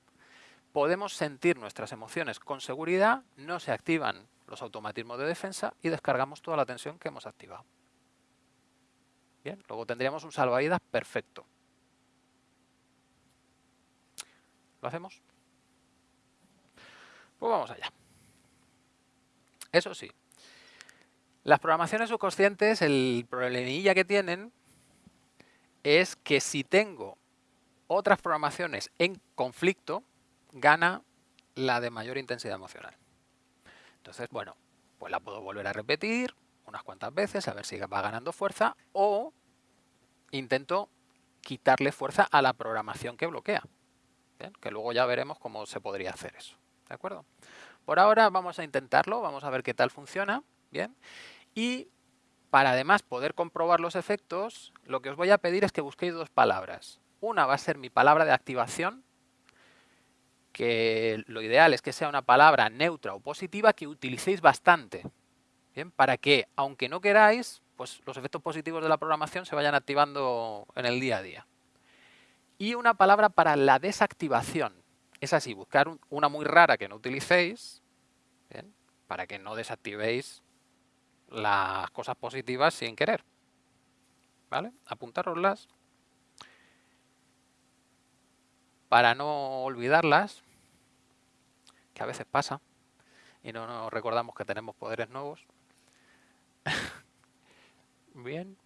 podemos sentir nuestras emociones con seguridad, no se activan los automatismos de defensa y descargamos toda la tensión que hemos activado. Bien, luego tendríamos un salvavidas perfecto. ¿Lo hacemos? Pues vamos allá. Eso sí, las programaciones subconscientes, el problemilla que tienen es que si tengo otras programaciones en conflicto, gana la de mayor intensidad emocional. Entonces, bueno, pues la puedo volver a repetir unas cuantas veces a ver si va ganando fuerza o intento quitarle fuerza a la programación que bloquea. Que luego ya veremos cómo se podría hacer eso. ¿De acuerdo? Por ahora vamos a intentarlo, vamos a ver qué tal funciona. Bien. Y para además poder comprobar los efectos, lo que os voy a pedir es que busquéis dos palabras. Una va a ser mi palabra de activación, que lo ideal es que sea una palabra neutra o positiva que utilicéis bastante. Para que, aunque no queráis, pues los efectos positivos de la programación se vayan activando en el día a día. Y una palabra para la desactivación. Es así, buscar una muy rara que no utilicéis, para que no desactivéis las cosas positivas sin querer. ¿Vale? Apuntároslas para no olvidarlas, que a veces pasa, y no nos recordamos que tenemos poderes nuevos. Bien.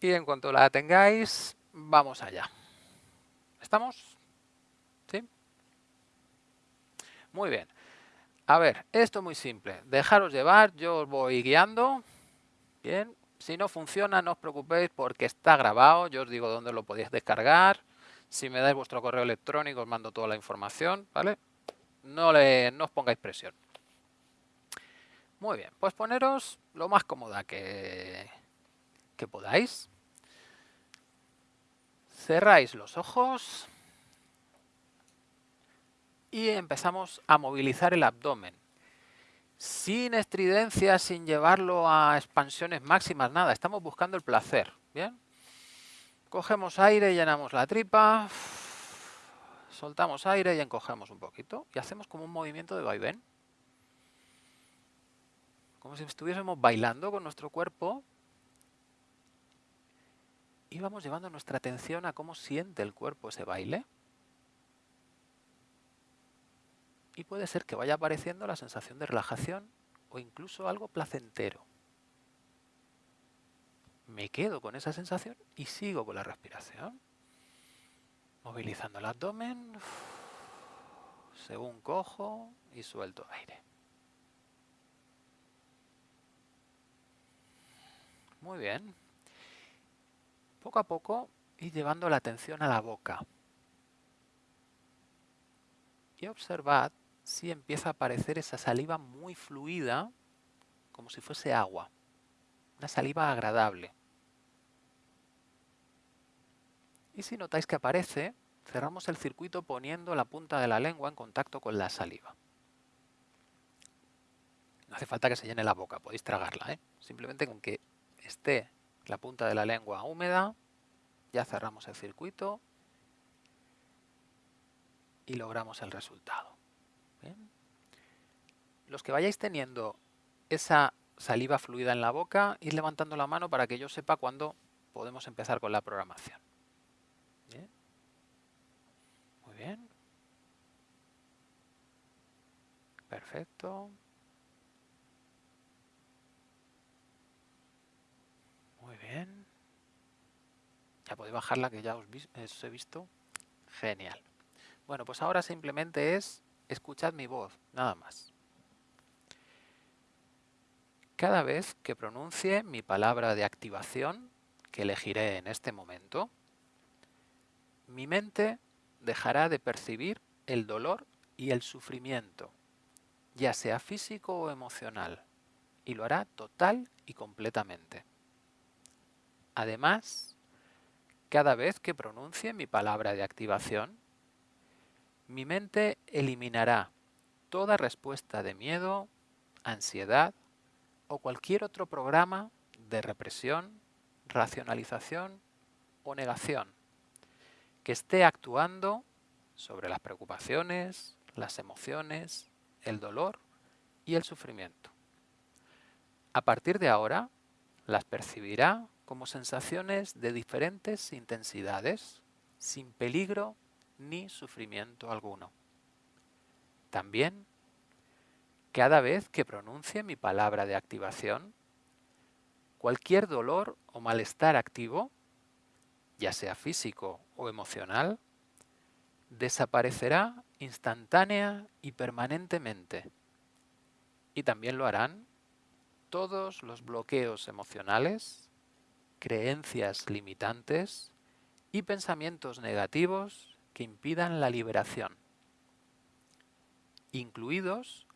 Y en cuanto la tengáis, vamos allá. ¿Estamos? ¿Sí? Muy bien. A ver, esto es muy simple. Dejaros llevar, yo os voy guiando. Bien, si no funciona, no os preocupéis porque está grabado. Yo os digo dónde lo podéis descargar. Si me dais vuestro correo electrónico, os mando toda la información, ¿vale? No, le, no os pongáis presión. Muy bien, pues poneros lo más cómoda que, podáis. Cerráis los ojos y empezamos a movilizar el abdomen. Sin estridencia, sin llevarlo a expansiones máximas, nada. Estamos buscando el placer. ¿Bien? Cogemos aire, llenamos la tripa, soltamos aire y encogemos un poquito. Y hacemos como un movimiento de vaivén. Como si estuviésemos bailando con nuestro cuerpo. Y vamos llevando nuestra atención a cómo siente el cuerpo ese baile. y puede ser que vaya apareciendo la sensación de relajación o incluso algo placentero. Me quedo con esa sensación y sigo con la respiración. Movilizando el abdomen, según cojo y suelto aire. Muy bien. Poco a poco y llevando la atención a la boca. Y observad si empieza a aparecer esa saliva muy fluida, como si fuese agua. Una saliva agradable. Y si notáis que aparece, cerramos el circuito poniendo la punta de la lengua en contacto con la saliva. No hace falta que se llene la boca, podéis tragarla. ¿eh? Simplemente con que esté la punta de la lengua húmeda, ya cerramos el circuito y logramos el resultado. Los que vayáis teniendo esa saliva fluida en la boca, ir levantando la mano para que yo sepa cuándo podemos empezar con la programación. Muy bien. Perfecto. Muy bien. Ya podéis bajarla que ya os, os he visto. Genial. Bueno, pues ahora simplemente es escuchad mi voz, nada más. Cada vez que pronuncie mi palabra de activación, que elegiré en este momento, mi mente dejará de percibir el dolor y el sufrimiento, ya sea físico o emocional, y lo hará total y completamente. Además, cada vez que pronuncie mi palabra de activación, mi mente eliminará toda respuesta de miedo, ansiedad o cualquier otro programa de represión, racionalización o negación que esté actuando sobre las preocupaciones, las emociones, el dolor y el sufrimiento. A partir de ahora, las percibirá como sensaciones de diferentes intensidades, sin peligro ni sufrimiento alguno. También, cada vez que pronuncie mi palabra de activación, cualquier dolor o malestar activo, ya sea físico o emocional, desaparecerá instantánea y permanentemente. Y también lo harán todos los bloqueos emocionales, creencias limitantes y pensamientos negativos que impidan la liberación, incluidos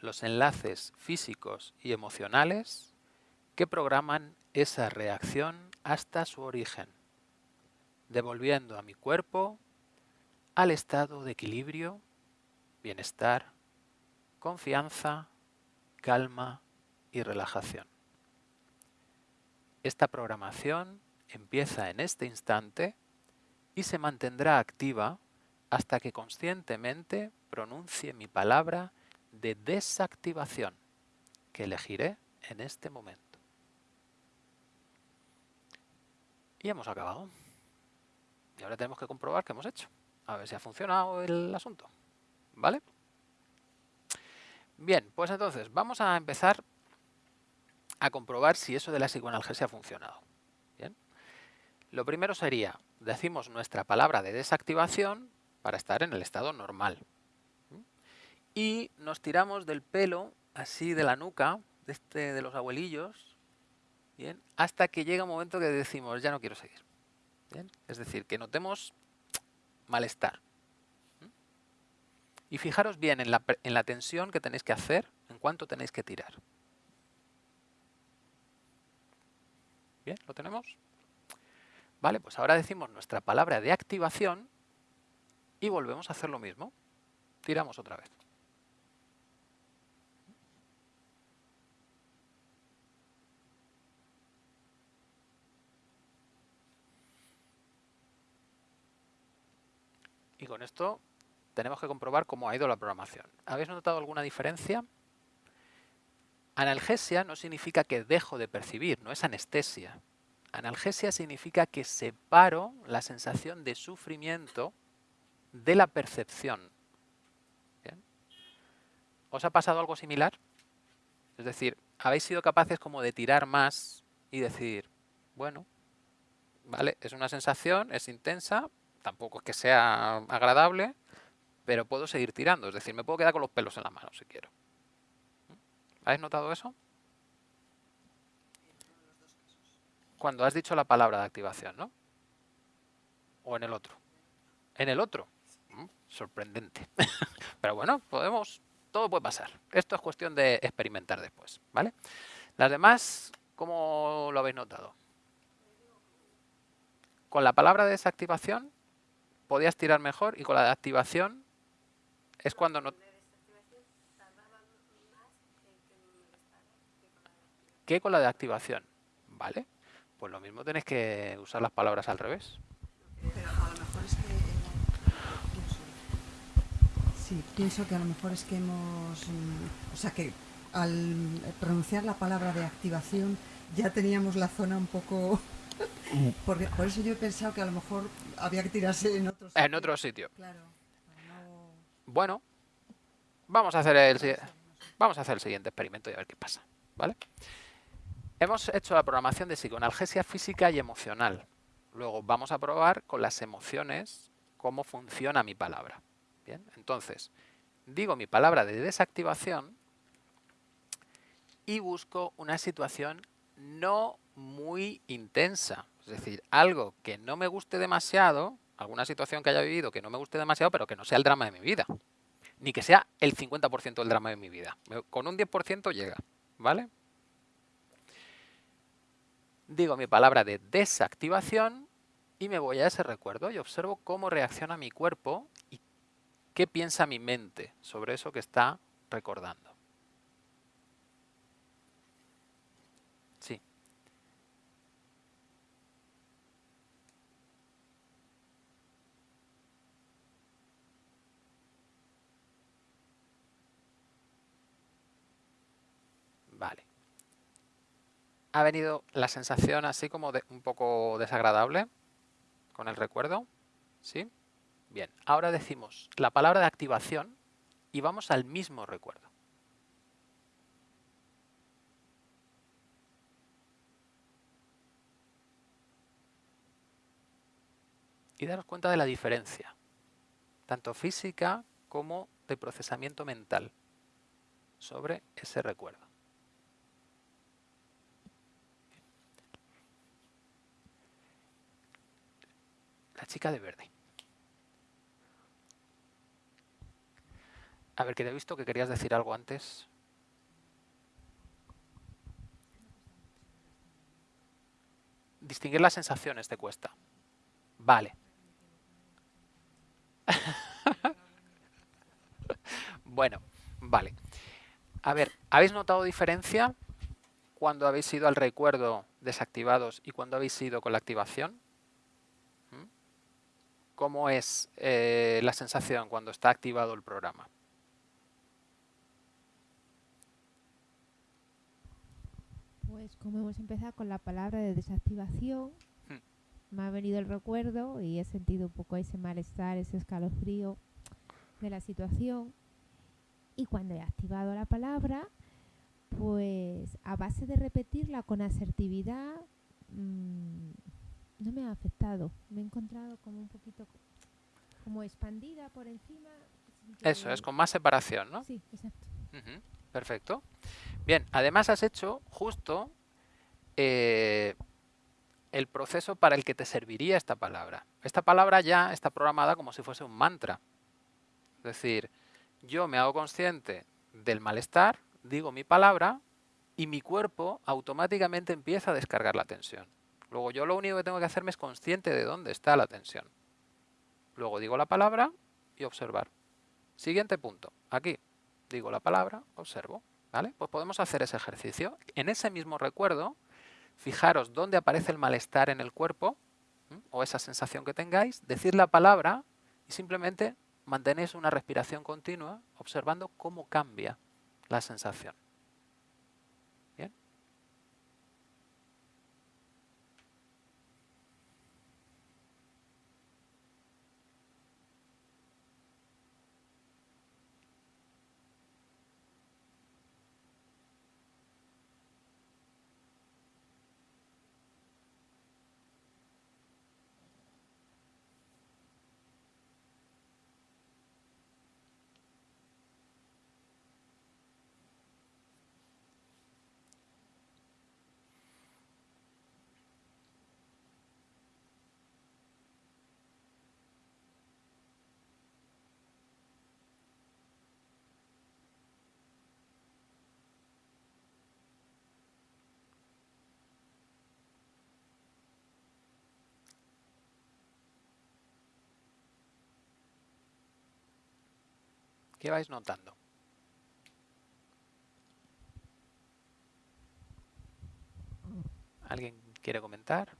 los enlaces físicos y emocionales que programan esa reacción hasta su origen, devolviendo a mi cuerpo al estado de equilibrio, bienestar, confianza, calma y relajación. Esta programación empieza en este instante y se mantendrá activa hasta que conscientemente pronuncie mi palabra de desactivación que elegiré en este momento. Y hemos acabado. Y ahora tenemos que comprobar qué hemos hecho. A ver si ha funcionado el asunto. ¿Vale? Bien, pues entonces vamos a empezar a comprobar si eso de la psicoanalgesia ha funcionado. Bien. Lo primero sería decimos nuestra palabra de desactivación para estar en el estado normal. Y nos tiramos del pelo, así de la nuca, de, este, de los abuelillos, ¿bien? hasta que llega un momento que decimos, ya no quiero seguir. Es decir, que notemos malestar. Y fijaros bien en la, en la tensión que tenéis que hacer, en cuánto tenéis que tirar. ¿Lo tenemos? Vale, pues ahora decimos nuestra palabra de activación y volvemos a hacer lo mismo. tiramos otra vez. Y con esto tenemos que comprobar cómo ha ido la programación. ¿Habéis notado alguna diferencia? Analgesia no significa que dejo de percibir, no es anestesia. Analgesia significa que separo la sensación de sufrimiento de la percepción. ¿Os ha pasado algo similar? Es decir, habéis sido capaces como de tirar más y decir, bueno, vale, es una sensación, es intensa, tampoco es que sea agradable, pero puedo seguir tirando. Es decir, me puedo quedar con los pelos en la mano si quiero. ¿Habéis notado eso? Cuando has dicho la palabra de activación, ¿no? ¿O en el otro? En el otro. Mm, sorprendente. pero bueno, podemos... Todo puede pasar. Esto es cuestión de experimentar después, ¿vale? Las demás, ¿cómo lo habéis notado? Con la palabra de desactivación podías tirar mejor y con la de activación es cuando no... ¿Qué con la de activación? ¿Vale? Pues lo mismo tenéis que usar las palabras al revés. Pero a lo mejor es que... Sí, pienso que a lo mejor es que hemos... mm, O sea, que al pronunciar la palabra de activación ya teníamos la zona un poco... Porque, por eso yo he pensado que a lo mejor había que tirarse en otro sitio. En otro sitio. Claro, no... Bueno, vamos a hacer el, vamos a hacer el siguiente experimento y a ver qué pasa. ¿vale? Hemos hecho la programación de psicoanalgesia física y emocional. Luego vamos a probar con las emociones cómo funciona mi palabra. Bien, entonces, digo mi palabra de desactivación y busco una situación no muy intensa. Es decir, algo que no me guste demasiado, alguna situación que haya vivido que no me guste demasiado, pero que no sea el drama de mi vida. Ni que sea el 50% del drama de mi vida. Con un 10% llega, ¿vale? Digo mi palabra de desactivación y me voy a ese recuerdo y observo cómo reacciona mi cuerpo y qué piensa mi mente sobre eso que está recordando. Sí. Vale. Ha venido la sensación así como de un poco desagradable con el recuerdo. ¿Sí? Bien. Ahora decimos la palabra de activación y vamos al mismo recuerdo. Y daros cuenta de la diferencia, tanto física como de procesamiento mental sobre ese recuerdo. La chica de verde. A ver, que te he visto que querías decir algo antes. Distinguir las sensaciones te cuesta. Vale. bueno, vale. A ver, ¿habéis notado diferencia cuando habéis ido al recuerdo desactivados y cuando habéis ido con la activación? ¿Cómo es eh, la sensación cuando está activado el programa? Pues como hemos empezado con la palabra de desactivación, Hmm. me ha venido el recuerdo y he sentido un poco ese malestar, ese escalofrío de la situación. Y cuando he activado la palabra, pues a base de repetirla con asertividad, mm, no me ha afectado. Me he encontrado como un poquito como expandida por encima. Eso que- es, con más separación, ¿no? Sí, exacto. Perfecto. Bien, además has hecho justo eh, el proceso para el que te serviría esta palabra. Esta palabra ya está programada como si fuese un mantra. Es decir, yo me hago consciente del malestar, digo mi palabra y mi cuerpo automáticamente empieza a descargar la tensión. Luego yo lo único que tengo que hacerme es consciente de dónde está la tensión. Luego digo la palabra y observar. Siguiente punto. Aquí digo la palabra, observo. ¿Vale? Pues podemos hacer ese ejercicio. En ese mismo recuerdo, fijaros dónde aparece el malestar en el cuerpo o esa sensación que tengáis, decir la palabra y simplemente mantenéis una respiración continua observando cómo cambia la sensación. ¿Qué vais notando? ¿Alguien quiere comentar?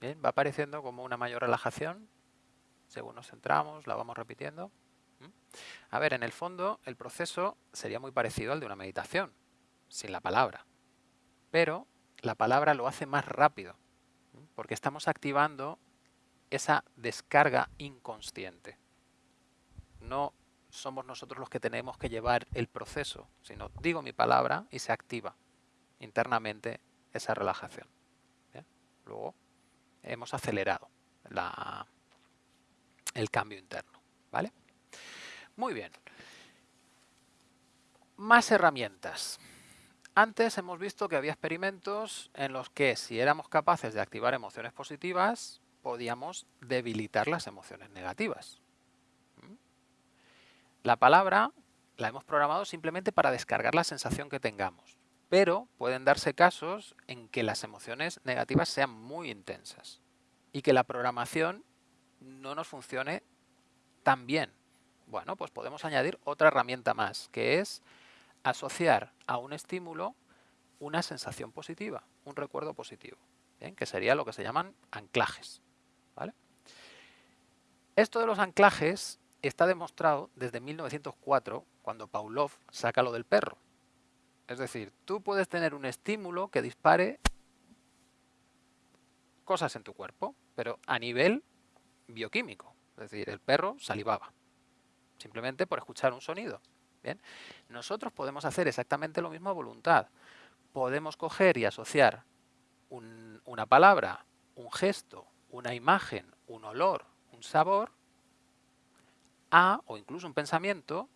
Bien, va apareciendo como una mayor relajación. Según nos centramos, la vamos repitiendo. ¿Mm? A ver, en el fondo, el proceso sería muy parecido al de una meditación, sin la palabra. Pero la palabra lo hace más rápido porque estamos activando esa descarga inconsciente. No somos nosotros los que tenemos que llevar el proceso, sino digo mi palabra y se activa internamente esa relajación. Luego hemos acelerado el cambio interno. ¿vale? Muy bien. Más herramientas. Antes hemos visto que había experimentos en los que si éramos capaces de activar emociones positivas, podíamos debilitar las emociones negativas. ¿Mm? La palabra la hemos programado simplemente para descargar la sensación que tengamos, pero pueden darse casos en que las emociones negativas sean muy intensas y que la programación no nos funcione tan bien. Bueno, pues podemos añadir otra herramienta más, que es asociar a un estímulo una sensación positiva, un recuerdo positivo, que sería lo que se llaman anclajes. Esto de los anclajes está demostrado desde 1904, cuando Pavlov saca lo del perro. Es decir, tú puedes tener un estímulo que dispare cosas en tu cuerpo, pero a nivel bioquímico. Es decir, el perro salivaba, simplemente por escuchar un sonido. Bien, nosotros podemos hacer exactamente lo mismo a voluntad. Podemos coger y asociar una palabra, un gesto, una imagen, un olor, un sabor, a, o incluso un pensamiento,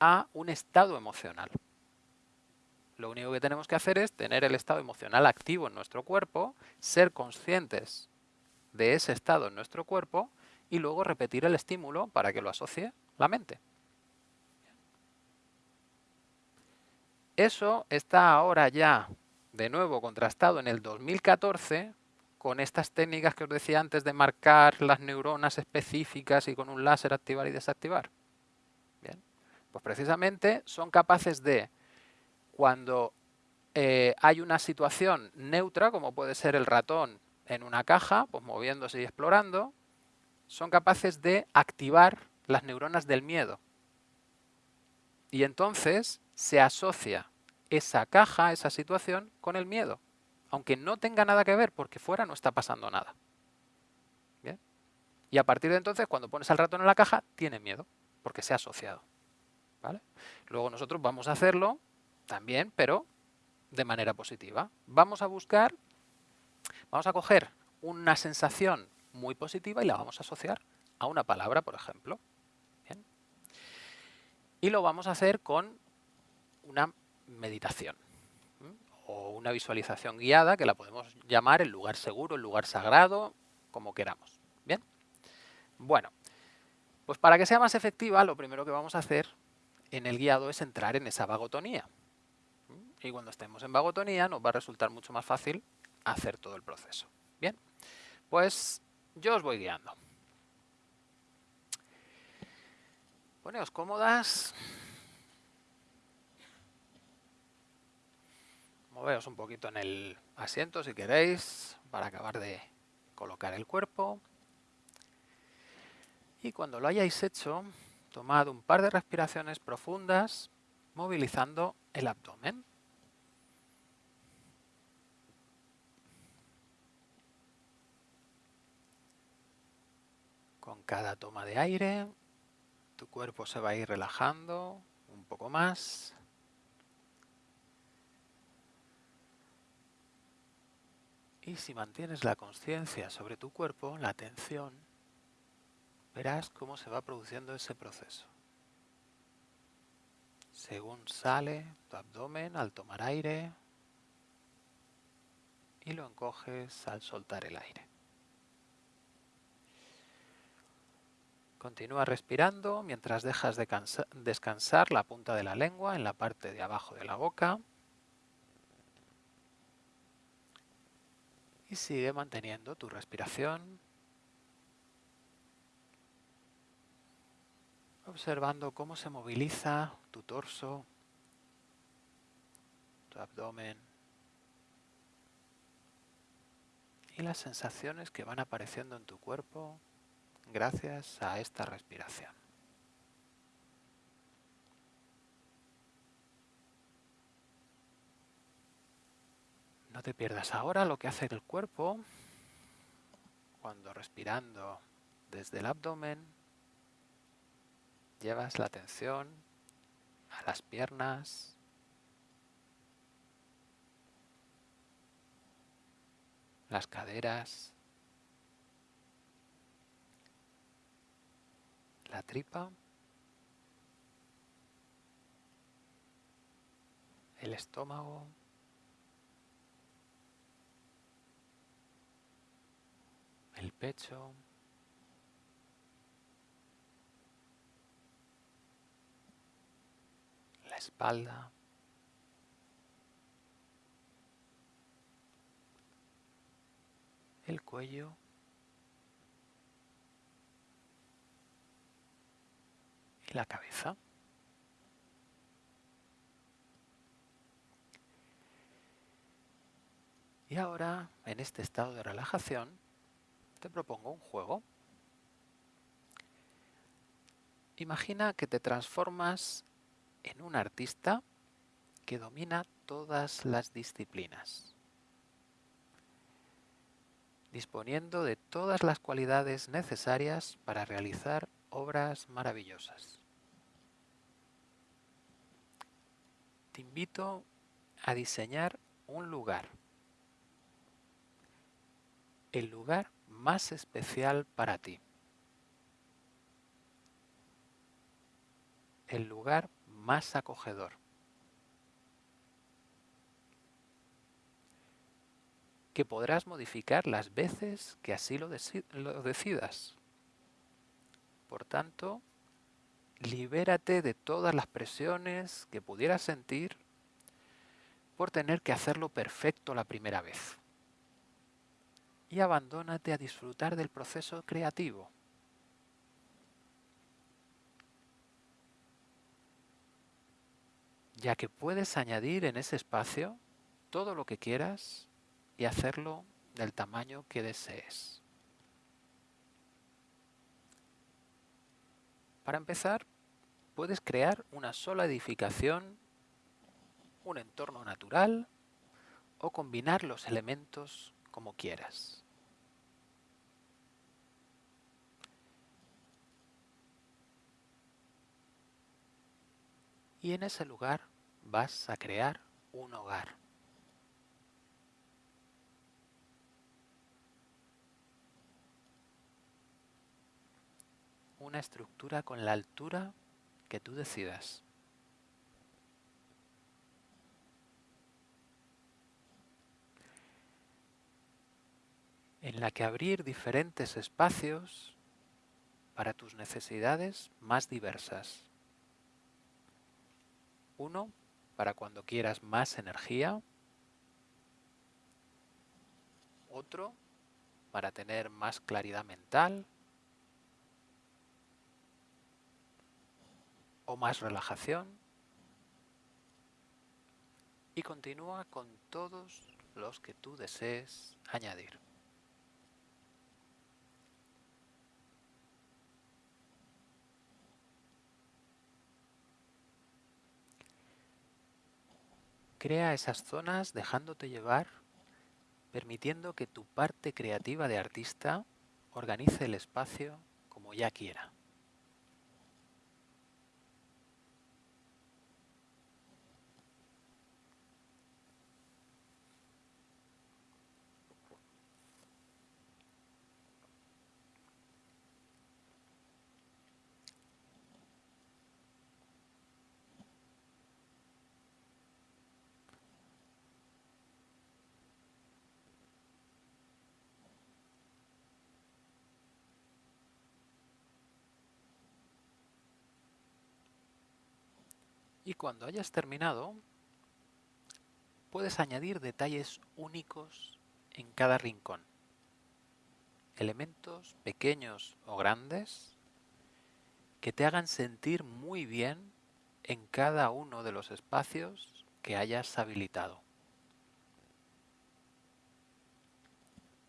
a un estado emocional. Lo único que tenemos que hacer es tener el estado emocional activo en nuestro cuerpo, ser conscientes de ese estado en nuestro cuerpo y luego repetir el estímulo para que lo asocie la mente. Eso está ahora ya de nuevo contrastado en el 2014 con estas técnicas que os decía antes de marcar las neuronas específicas y con un láser activar y desactivar. Bien, pues precisamente son capaces de, cuando eh, hay una situación neutra, como puede ser el ratón en una caja, pues moviéndose y explorando, son capaces de activar las neuronas del miedo. Y entonces se asocia esa caja, esa situación, con el miedo. Aunque no tenga nada que ver, porque fuera no está pasando nada. Y a partir de entonces, cuando pones al ratón en la caja, tiene miedo, porque se ha asociado. ¿Vale? Luego nosotros vamos a hacerlo también, pero de manera positiva. Vamos a buscar, vamos a coger una sensación muy positiva y la vamos a asociar a una palabra, por ejemplo. Y lo vamos a hacer con una meditación o una visualización guiada que la podemos llamar el lugar seguro, el lugar sagrado, como queramos. ¿Bien? Bueno, pues para que sea más efectiva, lo primero que vamos a hacer en el guiado es entrar en esa vagotonía. Y cuando estemos en vagotonía nos va a resultar mucho más fácil hacer todo el proceso. Bien, pues yo os voy guiando. Poneos cómodas. Moveos un poquito en el asiento si queréis para acabar de colocar el cuerpo. Y cuando lo hayáis hecho, tomad un par de respiraciones profundas, movilizando el abdomen. Con cada toma de aire, tu cuerpo se va a ir relajando un poco más. Y si mantienes la conciencia sobre tu cuerpo, la atención, verás cómo se va produciendo ese proceso. Según sale tu abdomen al tomar aire y lo encoges al soltar el aire. Continúa respirando mientras dejas de descansar la punta de la lengua en la parte de abajo de la boca. Y sigue manteniendo tu respiración. Observando cómo se moviliza tu torso, tu abdomen y las sensaciones que van apareciendo en tu cuerpo gracias a esta respiración. No te pierdas ahora lo que hace el cuerpo cuando respirando desde el abdomen llevas la atención a las piernas, las caderas, la tripa, el estómago, el pecho, la espalda, el cuello, y la cabeza. Y ahora, en este estado de relajación, te propongo un juego. Imagina que te transformas en un artista que domina todas las disciplinas, disponiendo de todas las cualidades necesarias para realizar obras maravillosas. Te invito a diseñar un lugar, el lugar más especial para ti, el lugar más acogedor. que podrás modificar las veces que así lo, decidas. Por tanto, libérate de todas las presiones que pudieras sentir por tener que hacerlo perfecto la primera vez. Y abandónate a disfrutar del proceso creativo. Ya que puedes añadir en ese espacio todo lo que quieras y hacerlo del tamaño que desees. Para empezar, puedes crear una sola edificación, un entorno natural o combinar los elementos como quieras. Y en ese lugar vas a crear un hogar. una estructura con la altura que tú decidas. En la que abrir diferentes espacios para tus necesidades más diversas. Uno para cuando quieras más energía. otro para tener más claridad mental o más relajación y continúa con todos los que tú desees añadir. Crea esas zonas dejándote llevar, permitiendo que tu parte creativa de artista organice el espacio como ya quiera. Y cuando hayas terminado, puedes añadir detalles únicos en cada rincón. Elementos pequeños o grandes que te hagan sentir muy bien en cada uno de los espacios que hayas habilitado.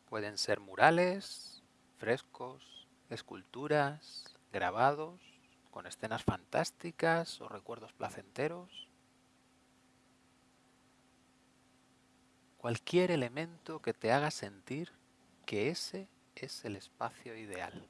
Pueden ser murales, frescos, esculturas, grabados con escenas fantásticas o recuerdos placenteros. Cualquier elemento que te haga sentir que ese es el espacio ideal.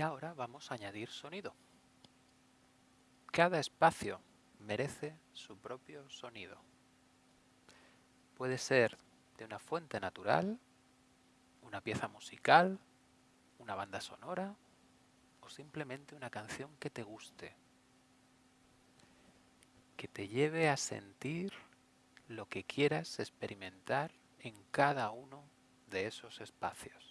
Y ahora vamos a añadir sonido. Cada espacio merece su propio sonido. Puede ser de una fuente natural, una pieza musical, una banda sonora o simplemente una canción que te guste, que te lleve a sentir lo que quieras experimentar en cada uno de esos espacios.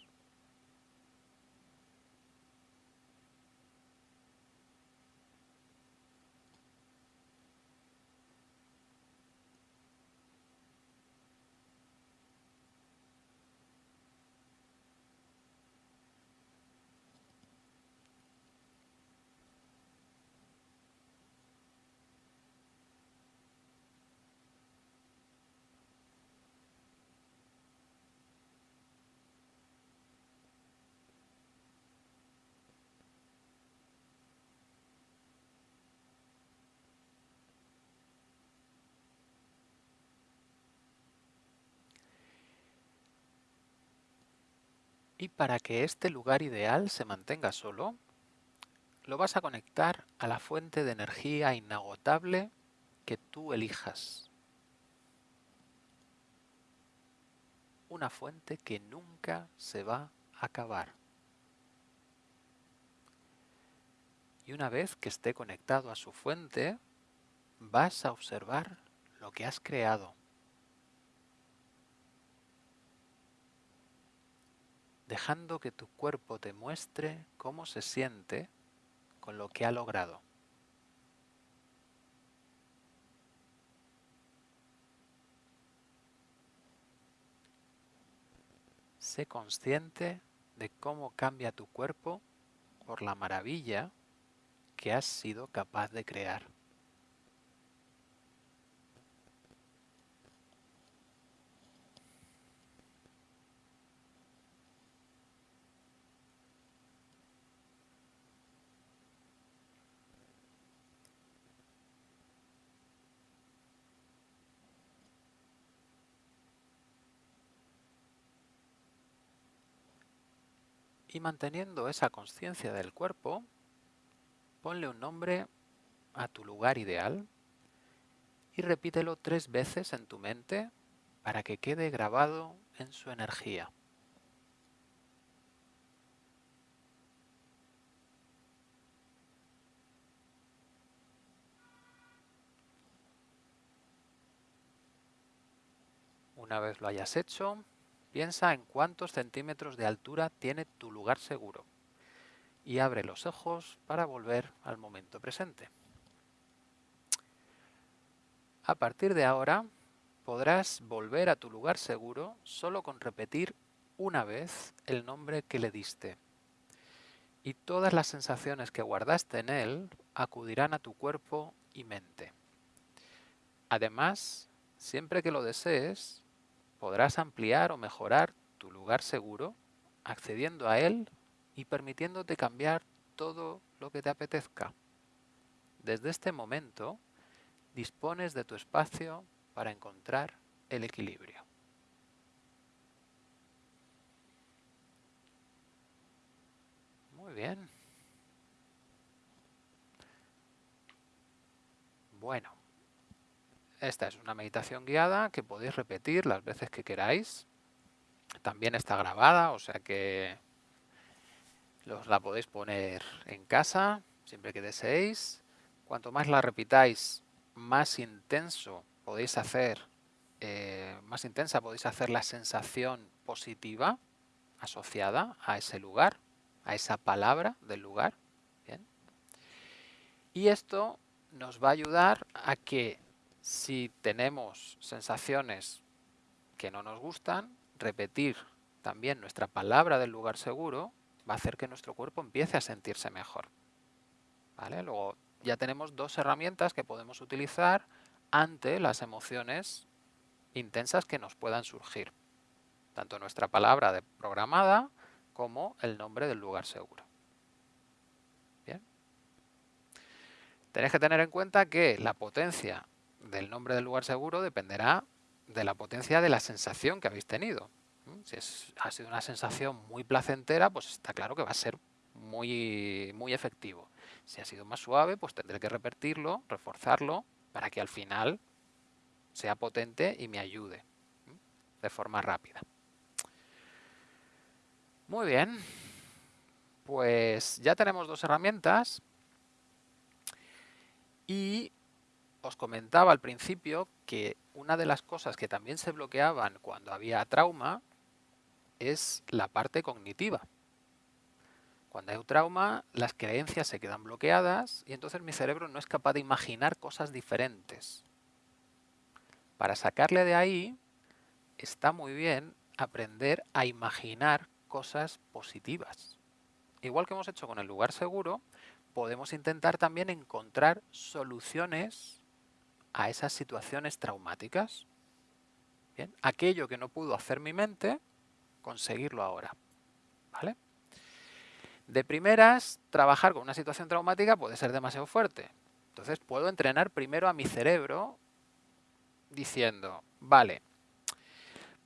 Y para que este lugar ideal se mantenga solo, lo vas a conectar a la fuente de energía inagotable que tú elijas. Una fuente que nunca se va a acabar. Y una vez que esté conectado a su fuente, vas a observar lo que has creado. Dejando que tu cuerpo te muestre cómo se siente con lo que ha logrado. Sé consciente de cómo cambia tu cuerpo por la maravilla que has sido capaz de crear. Y manteniendo esa conciencia del cuerpo, ponle un nombre a tu lugar ideal y repítelo tres veces en tu mente para que quede grabado en su energía. Una vez lo hayas hecho, piensa en cuántos centímetros de altura tiene tu lugar seguro y abre los ojos para volver al momento presente. A partir de ahora, podrás volver a tu lugar seguro solo con repetir una vez el nombre que le diste. Y todas las sensaciones que guardaste en él acudirán a tu cuerpo y mente. Además, siempre que lo desees, podrás ampliar o mejorar tu lugar seguro accediendo a él y permitiéndote cambiar todo lo que te apetezca. Desde este momento, dispones de tu espacio para encontrar el equilibrio. Muy bien. Bueno, esta es una meditación guiada que podéis repetir las veces que queráis. También está grabada, o sea que os la podéis poner en casa siempre que deseéis. Cuanto más la repitáis, más intenso podéis hacer, eh, más intensa podéis hacer la sensación positiva asociada a ese lugar, a esa palabra del lugar. Y esto nos va a ayudar a que si tenemos sensaciones que no nos gustan, repetir también nuestra palabra del lugar seguro va a hacer que nuestro cuerpo empiece a sentirse mejor. ¿Vale? Luego ya tenemos dos herramientas que podemos utilizar ante las emociones intensas que nos puedan surgir. Tanto nuestra palabra programada como el nombre del lugar seguro. Tenéis que tener en cuenta que la potencia del nombre del lugar seguro dependerá de la potencia de la sensación que habéis tenido. Si ha sido una sensación muy placentera, pues está claro que va a ser muy, muy efectivo. Si ha sido más suave, pues tendré que repetirlo, reforzarlo, para que al final sea potente y me ayude de forma rápida. Muy bien, pues ya tenemos dos herramientas y os comentaba al principio que una de las cosas que también se bloqueaban cuando había trauma es la parte cognitiva. Cuando hay un trauma, las creencias se quedan bloqueadas y entonces mi cerebro no es capaz de imaginar cosas diferentes. Para sacarle de ahí, está muy bien aprender a imaginar cosas positivas. Igual que hemos hecho con el lugar seguro, podemos intentar también encontrar soluciones a esas situaciones traumáticas. Aquello que no pudo hacer mi mente, conseguirlo ahora. ¿Vale? De primeras, trabajar con una situación traumática puede ser demasiado fuerte. Entonces puedo entrenar primero a mi cerebro diciendo, vale,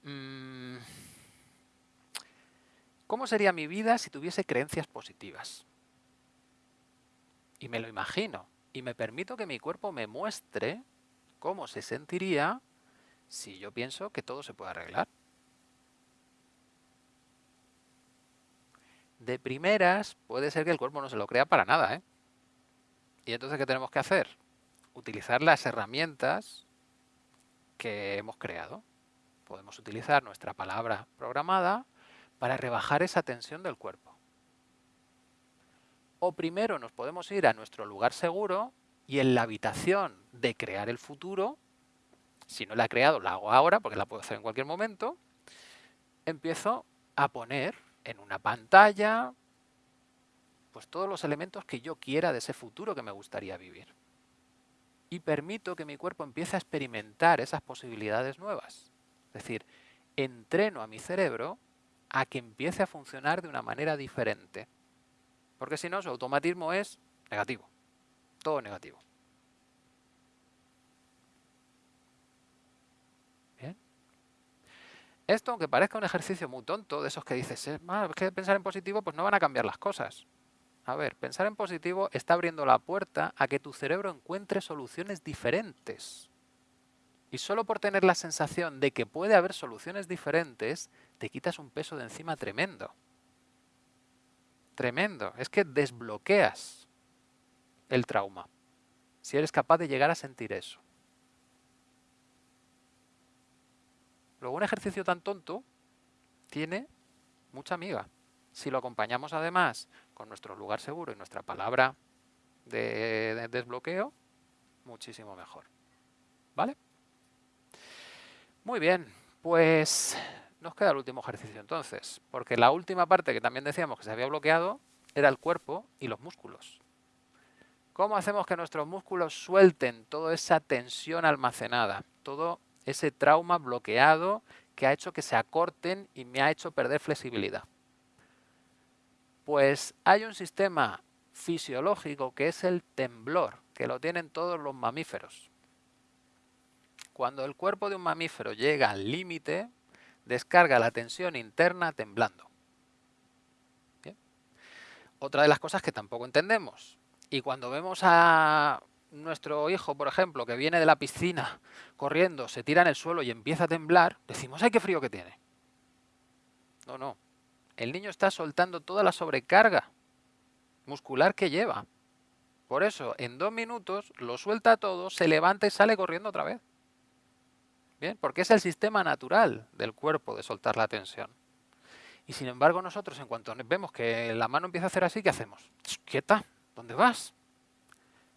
mm, ¿cómo sería mi vida si tuviese creencias positivas? Y me lo imagino. Y me permito que mi cuerpo me muestre cómo se sentiría si yo pienso que todo se puede arreglar. De primeras puede ser que el cuerpo no se lo crea para nada. ¿eh? ¿Y entonces qué tenemos que hacer? Utilizar las herramientas que hemos creado. Podemos utilizar nuestra palabra programada para rebajar esa tensión del cuerpo. O primero nos podemos ir a nuestro lugar seguro y en la habitación de crear el futuro, si no la he creado, la hago ahora porque la puedo hacer en cualquier momento, empiezo a poner en una pantalla pues todos los elementos que yo quiera de ese futuro que me gustaría vivir. Y permito que mi cuerpo empiece a experimentar esas posibilidades nuevas. Es decir, entreno a mi cerebro a que empiece a funcionar de una manera diferente. Porque si no, su automatismo es negativo todo negativo. Esto, aunque parezca un ejercicio muy tonto, de esos que dices, eh, es que pensar en positivo, pues no van a cambiar las cosas. A ver, pensar en positivo está abriendo la puerta a que tu cerebro encuentre soluciones diferentes. Y solo por tener la sensación de que puede haber soluciones diferentes, te quitas un peso de encima tremendo. Tremendo. Es que desbloqueas el trauma. Si eres capaz de llegar a sentir eso. Luego un ejercicio tan tonto tiene mucha amiga. Si lo acompañamos además con nuestro lugar seguro y nuestra palabra de, desbloqueo, muchísimo mejor. ¿Vale? Muy bien, pues nos queda el último ejercicio entonces, porque la última parte que también decíamos que se había bloqueado era el cuerpo y los músculos. ¿Cómo hacemos que nuestros músculos suelten toda esa tensión almacenada, todo ese trauma bloqueado que ha hecho que se acorten y me ha hecho perder flexibilidad? Pues hay un sistema fisiológico que es el temblor, que lo tienen todos los mamíferos. Cuando el cuerpo de un mamífero llega al límite, descarga la tensión interna temblando. Otra de las cosas que tampoco entendemos, y cuando vemos a nuestro hijo, por ejemplo, que viene de la piscina corriendo, se tira en el suelo y empieza a temblar, decimos, ¡ay, qué frío que tiene! No, no. El niño está soltando toda la sobrecarga muscular que lleva. Por eso, en dos minutos, lo suelta todo, se levanta y sale corriendo otra vez. Bien, porque es el sistema natural del cuerpo de soltar la tensión. Y sin embargo, nosotros, en cuanto vemos que la mano empieza a hacer así, ¿qué hacemos? ¡Quieta! ¿Dónde vas?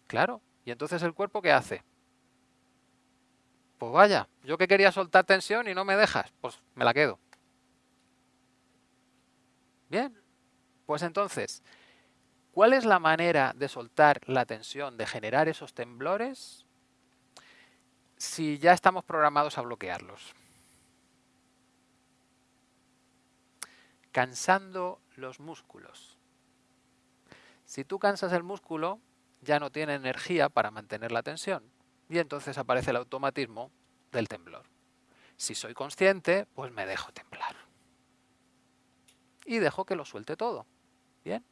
Claro. ¿Y entonces el cuerpo qué hace? Pues vaya, yo que quería soltar tensión y no me dejas, pues me la quedo. Bien, pues entonces, ¿cuál es la manera de soltar la tensión, de generar esos temblores si ya estamos programados a bloquearlos? Cansando los músculos. Si tú cansas el músculo, ya no tiene energía para mantener la tensión y entonces aparece el automatismo del temblor. Si soy consciente, pues me dejo temblar. Y dejo que lo suelte todo. Bien.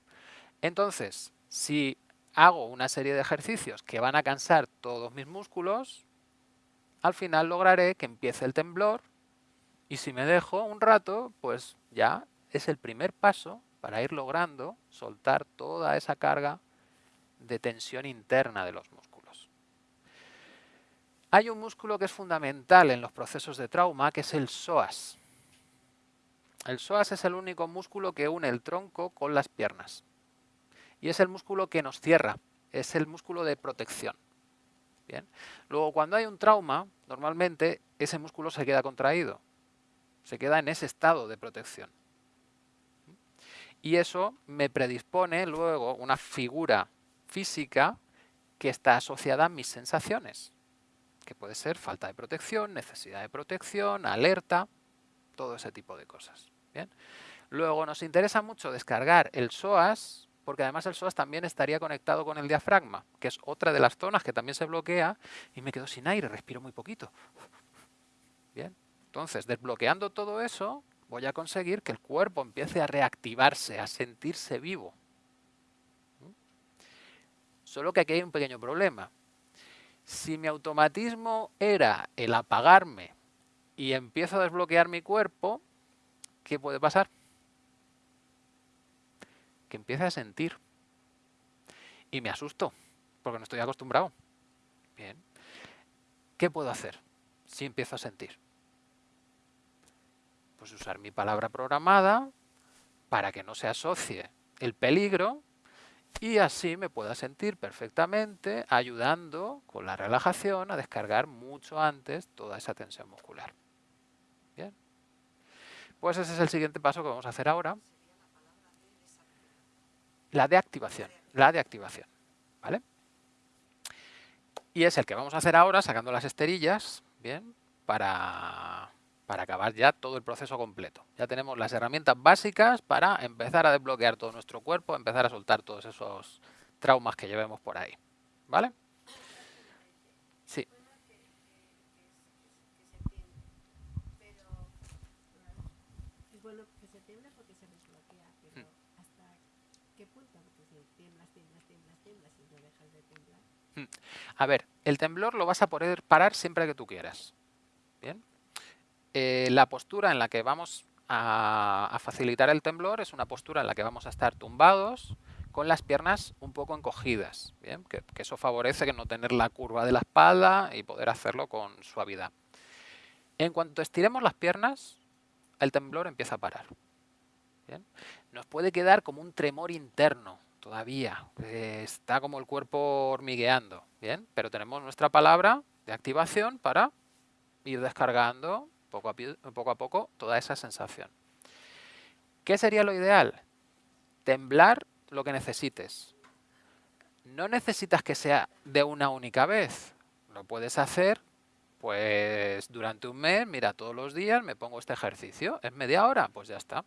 Entonces, si hago una serie de ejercicios que van a cansar todos mis músculos, al final lograré que empiece el temblor y si me dejo un rato, pues ya es el primer paso para ir logrando soltar toda esa carga de tensión interna de los músculos. Hay un músculo que es fundamental en los procesos de trauma, que es el psoas. El psoas es el único músculo que une el tronco con las piernas. Y es el músculo que nos cierra, es el músculo de protección. Bien. Luego, cuando hay un trauma, normalmente ese músculo se queda contraído, se queda en ese estado de protección y eso me predispone luego una figura física que está asociada a mis sensaciones, que puede ser falta de protección, necesidad de protección, alerta, todo ese tipo de cosas. ¿bien? Luego nos interesa mucho descargar el psoas, porque además el psoas también estaría conectado con el diafragma, que es otra de las zonas que también se bloquea y me quedo sin aire, respiro muy poquito. Bien, entonces desbloqueando todo eso, voy a conseguir que el cuerpo empiece a reactivarse, a sentirse vivo. Solo que aquí hay un pequeño problema. Si mi automatismo era el apagarme y empiezo a desbloquear mi cuerpo, ¿qué puede pasar? Que empiece a sentir. Y me asusto, porque no estoy acostumbrado. Bien. ¿Qué puedo hacer si empiezo a sentir? Pues usar mi palabra programada para que no se asocie el peligro y así me pueda sentir perfectamente ayudando con la relajación a descargar mucho antes toda esa tensión muscular. Bien. Pues ese es el siguiente paso que vamos a hacer ahora. La de activación. La de. ¿Vale? Y es el que vamos a hacer ahora sacando las esterillas, bien, para para acabar ya todo el proceso completo. Ya tenemos las herramientas básicas para empezar a desbloquear todo nuestro cuerpo, empezar a soltar todos esos traumas que llevemos por ahí. ¿Vale? Sí. A ver, el temblor lo vas a poder parar siempre que tú quieras. ¿Bien? Eh, la postura en la que vamos a, facilitar el temblor es una postura en la que vamos a estar tumbados con las piernas un poco encogidas, ¿bien? Que, eso favorece que no tener la curva de la espalda y poder hacerlo con suavidad. En cuanto estiremos las piernas, el temblor empieza a parar. Nos puede quedar como un tremor interno todavía. Eh, está como el cuerpo hormigueando. ¿bien? Pero tenemos nuestra palabra de activación para ir descargando poco a, poco toda esa sensación. ¿Qué sería lo ideal? Temblar lo que necesites. No necesitas que sea de una única vez. Lo puedes hacer pues durante un mes, mira, todos los días me pongo este ejercicio. ¿Es media hora? Pues ya está.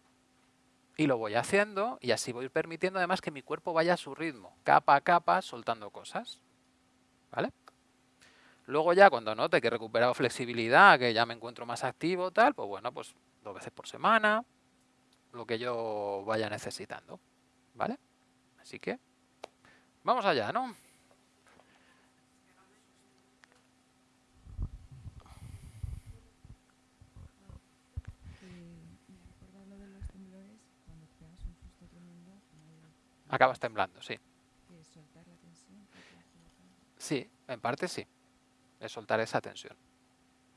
Y lo voy haciendo y así voy permitiendo además que mi cuerpo vaya a su ritmo, capa a capa, soltando cosas. ¿Vale? Luego ya cuando note que he recuperado flexibilidad, que ya me encuentro más activo, tal, pues bueno, pues dos veces por semana, lo que yo vaya necesitando. ¿Vale? Así que, vamos allá, ¿no? Acabas temblando, sí. Sí, en parte sí. Es soltar esa tensión.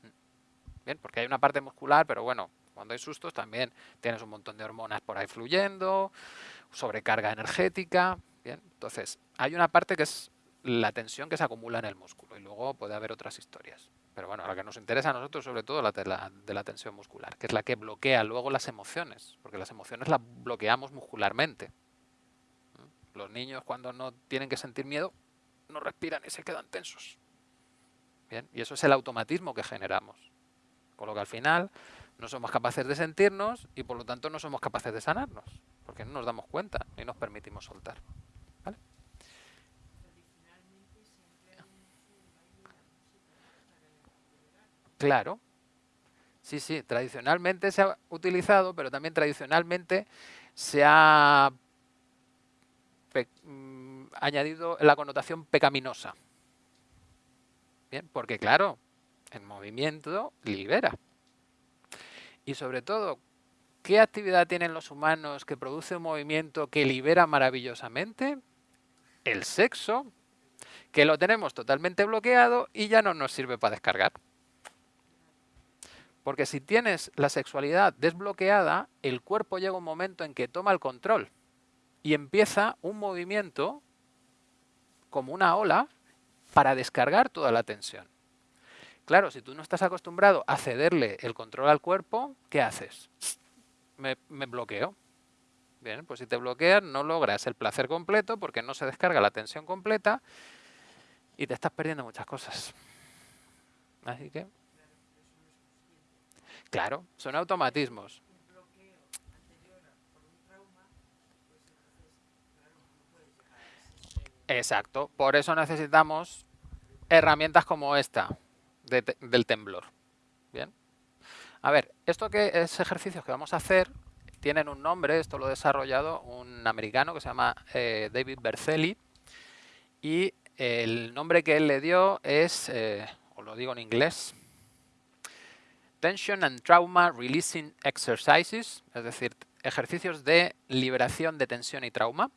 Mm. Bien, porque hay una parte muscular, pero bueno, cuando hay sustos también tienes un montón de hormonas por ahí fluyendo, sobrecarga energética. Bien, entonces hay una parte que es la tensión que se acumula en el músculo y luego puede haber otras historias. Pero bueno, la que nos interesa a nosotros sobre todo la de la, de la tensión muscular, que es la que bloquea luego las emociones, porque las emociones las bloqueamos muscularmente. Los niños cuando no tienen que sentir miedo no respiran y se quedan tensos. Y eso es el automatismo que generamos. Con lo que al final no somos capaces de sentirnos y por lo tanto no somos capaces de sanarnos, porque no nos damos cuenta y nos permitimos soltar. Claro. Sí, sí, tradicionalmente se ha utilizado, pero también tradicionalmente se ha Mm, añadido la connotación pecaminosa. Porque claro, el movimiento libera. Y sobre todo, ¿qué actividad tienen los humanos que produce un movimiento que libera maravillosamente? El sexo, que lo tenemos totalmente bloqueado y ya no nos sirve para descargar. Porque si tienes la sexualidad desbloqueada, el cuerpo llega un momento en que toma el control y empieza un movimiento como una ola para descargar toda la tensión. Claro, si tú no estás acostumbrado a cederle el control al cuerpo, ¿qué haces? Me, bloqueo. Bien, pues si te bloqueas no logras el placer completo porque no se descarga la tensión completa y te estás perdiendo muchas cosas. Así que... Claro, son automatismos. Exacto, por eso necesitamos herramientas como esta del temblor. Bien. A ver, esto que es ejercicios que vamos a hacer tienen un nombre, esto lo ha desarrollado un americano que se llama eh, David Berceli y el nombre que él le dio es, eh, os lo digo en inglés, Tension and Trauma Releasing Exercises, es decir, ejercicios de liberación de tensión y trauma.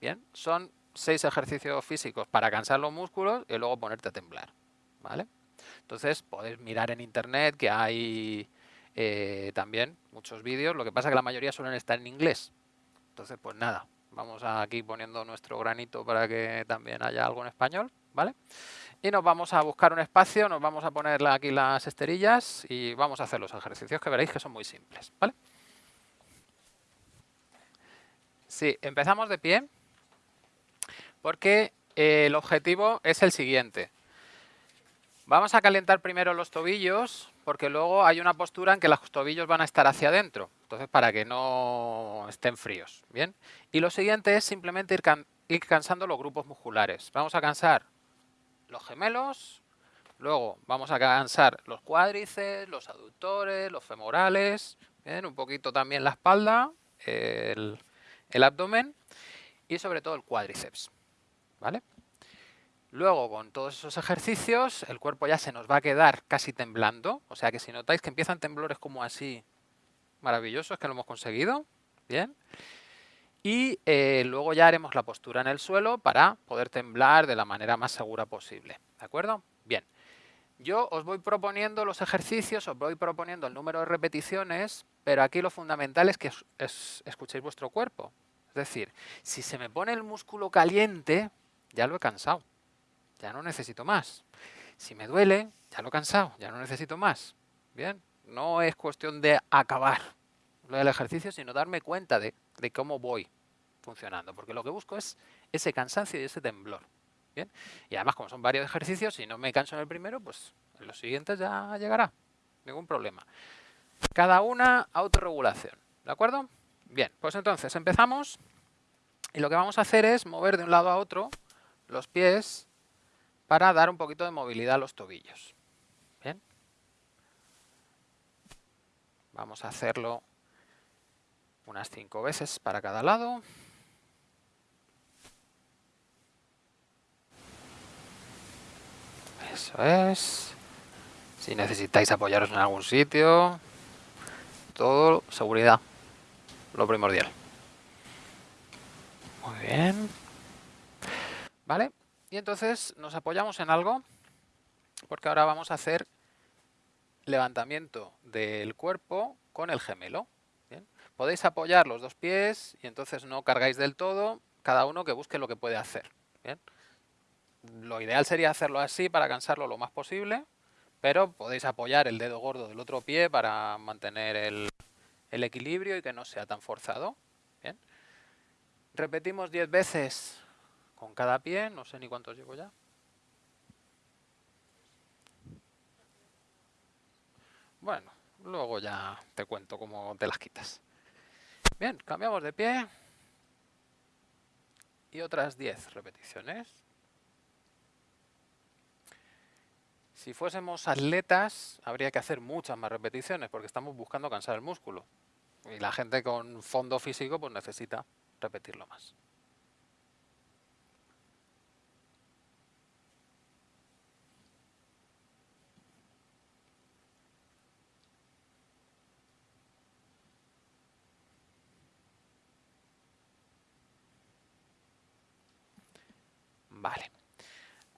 Bien, son seis ejercicios físicos para cansar los músculos y luego ponerte a temblar. ¿vale? Entonces, podéis mirar en internet que hay eh, también muchos vídeos. Lo que pasa es que la mayoría suelen estar en inglés. Entonces, pues nada, vamos aquí poniendo nuestro granito para que también haya algo en español. ¿vale? Y nos vamos a buscar un espacio, nos vamos a poner aquí las esterillas y vamos a hacer los ejercicios que veréis que son muy simples. ¿vale? Sí, empezamos de pie porque eh, el objetivo es el siguiente. Vamos a calentar primero los tobillos porque luego hay una postura en que los tobillos van a estar hacia adentro, entonces para que no estén fríos. ¿bien? Y lo siguiente es simplemente ir, cansando los grupos musculares. Vamos a cansar los gemelos, luego vamos a cansar los cuádriceps, los aductores, los femorales, un poquito también la espalda, el abdomen y sobre todo el cuádriceps. ¿Vale? Luego, con todos esos ejercicios, el cuerpo ya se nos va a quedar casi temblando. O sea que si notáis que empiezan temblores como así, maravillosos, que lo hemos conseguido. Bien. Y eh, luego ya haremos la postura en el suelo para poder temblar de la manera más segura posible. ¿De acuerdo? Bien. Yo os voy proponiendo los ejercicios, os voy proponiendo el número de repeticiones, pero aquí lo fundamental es que escuchéis vuestro cuerpo. Es decir, si se me pone el músculo caliente, ya lo he cansado, ya no necesito más. Si me duele, ya lo he cansado, ya no necesito más. Bien, no es cuestión de acabar lo del ejercicio, sino darme cuenta de, de cómo voy funcionando, porque lo que busco es ese cansancio y ese temblor. Bien, y además como son varios ejercicios, si no me canso en el primero, pues en los siguientes ya llegará, ningún problema. Cada una autorregulación, ¿de acuerdo? Bien, pues entonces empezamos y lo que vamos a hacer es mover de un lado a otro los pies para dar un poquito de movilidad a los tobillos. Bien. Vamos a hacerlo unas cinco veces para cada lado. Eso es. Si necesitáis apoyaros en algún sitio, todo seguridad, lo primordial. Muy bien. ¿Vale? Y entonces nos apoyamos en algo, porque ahora vamos a hacer levantamiento del cuerpo con el gemelo. Podéis apoyar los dos pies y entonces no cargáis del todo, cada uno que busque lo que puede hacer. Lo ideal sería hacerlo así para cansarlo lo más posible, pero podéis apoyar el dedo gordo del otro pie para mantener el, el equilibrio y que no sea tan forzado. Bien. Repetimos 10 veces con cada pie, no sé ni cuántos llevo ya. Bueno, luego ya te cuento cómo te las quitas. Bien, cambiamos de pie. Y otras 10 repeticiones. Si fuésemos atletas, habría que hacer muchas más repeticiones porque estamos buscando cansar el músculo. Y la gente con fondo físico pues necesita repetirlo más. Vale.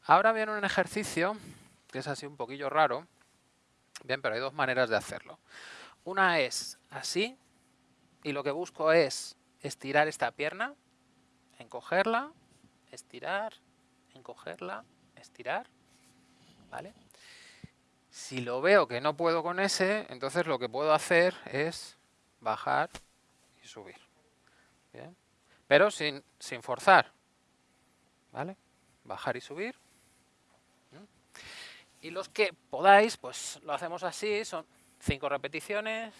Ahora viene un ejercicio que es así un poquillo raro. Bien, pero hay dos maneras de hacerlo. Una es así, y lo que busco es estirar esta pierna, encogerla, estirar, encogerla, estirar, ¿vale? Si lo veo que no puedo con ese, entonces lo que puedo hacer es bajar y subir. Pero sin, sin forzar, ¿vale? Bajar y subir. Y los que podáis, pues lo hacemos así, son cinco repeticiones.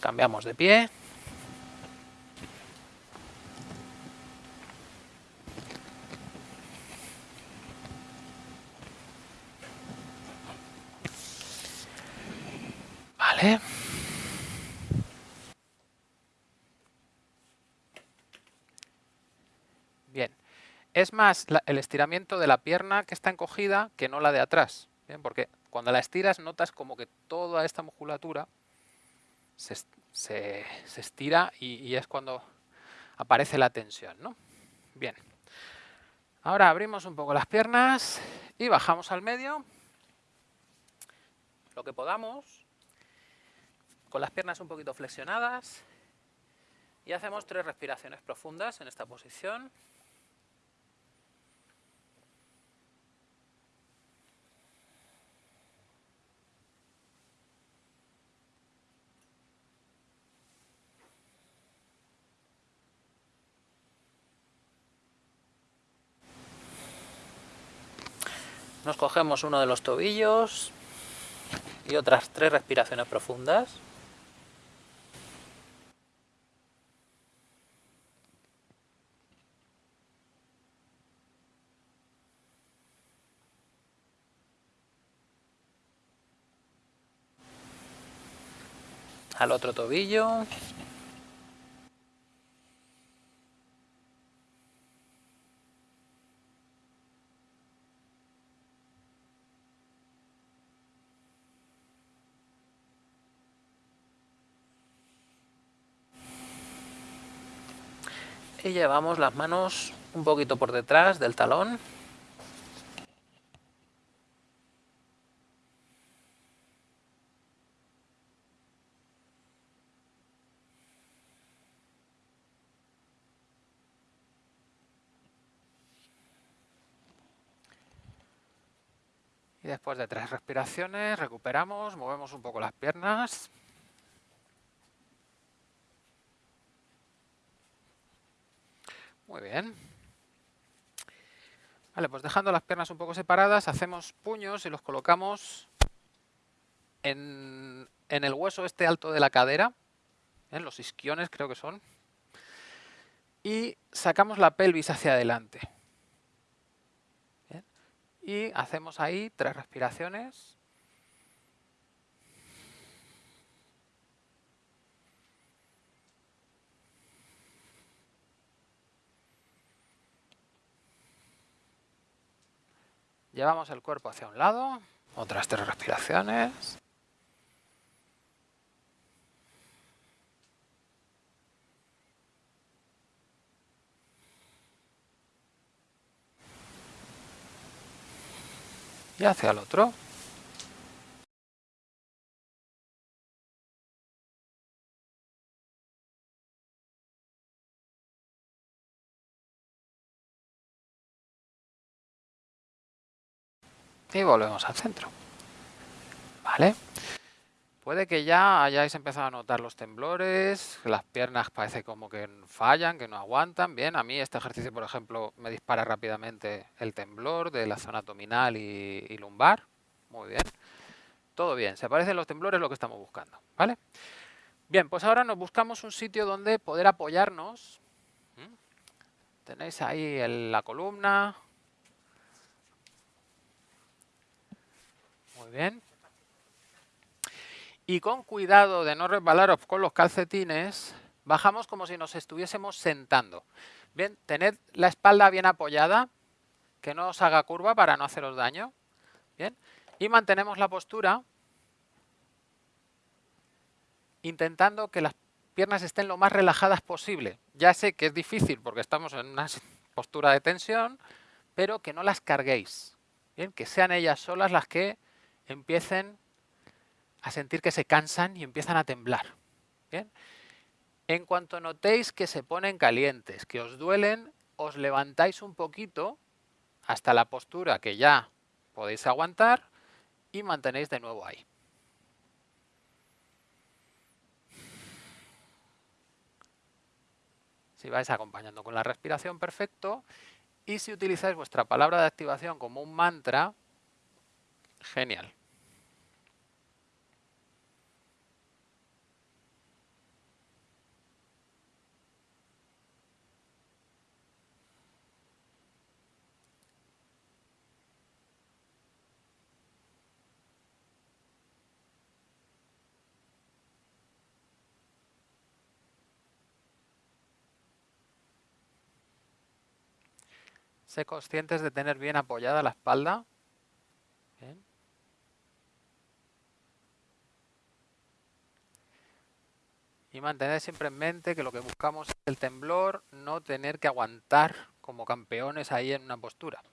Cambiamos de pie. Vale. Es más el estiramiento de la pierna que está encogida que no la de atrás. Porque cuando la estiras notas como que toda esta musculatura se, estira y, es cuando aparece la tensión. ¿no? Bien. Ahora abrimos un poco las piernas y bajamos al medio. Lo que podamos. Con las piernas un poquito flexionadas. Y hacemos tres respiraciones profundas en esta posición. Nos cogemos uno de los tobillos y otras tres respiraciones profundas. Al otro tobillo. Y llevamos las manos un poquito por detrás del talón. Y después de tres respiraciones, recuperamos, movemos un poco las piernas. Muy bien. Vale, pues dejando las piernas un poco separadas, hacemos puños y los colocamos en, el hueso este alto de la cadera, en los isquiones creo que son, y sacamos la pelvis hacia adelante. Y hacemos ahí tres respiraciones. Llevamos el cuerpo hacia un lado, otras tres respiraciones. Y hacia el otro. Y volvemos al centro. ¿Vale? Puede que ya hayáis empezado a notar los temblores, las piernas parece como que fallan, que no aguantan. Bien, a mí este ejercicio, por ejemplo, me dispara rápidamente el temblor de la zona abdominal y, lumbar. Muy bien. Todo bien, se parecen los temblores lo que estamos buscando. ¿Vale? Bien, pues ahora nos buscamos un sitio donde poder apoyarnos. ¿Mm? Tenéis ahí la columna, Bien. Y con cuidado de no resbalaros con los calcetines, bajamos como si nos estuviésemos sentando. Bien, tened la espalda bien apoyada, que no os haga curva para no haceros daño. Bien, y mantenemos la postura intentando que las piernas estén lo más relajadas posible. Ya sé que es difícil porque estamos en una postura de tensión, pero que no las carguéis. Bien, que sean ellas solas las que empiecen a sentir que se cansan y empiezan a temblar. ¿Bien? En cuanto notéis que se ponen calientes, que os duelen, os levantáis un poquito hasta la postura que ya podéis aguantar y mantenéis de nuevo ahí. Si vais acompañando con la respiración, perfecto. Y si utilizáis vuestra palabra de activación como un mantra, genial. Sé conscientes de tener bien apoyada la espalda. Y mantener siempre en mente que lo que buscamos es el temblor, no tener que aguantar como campeones ahí en una postura.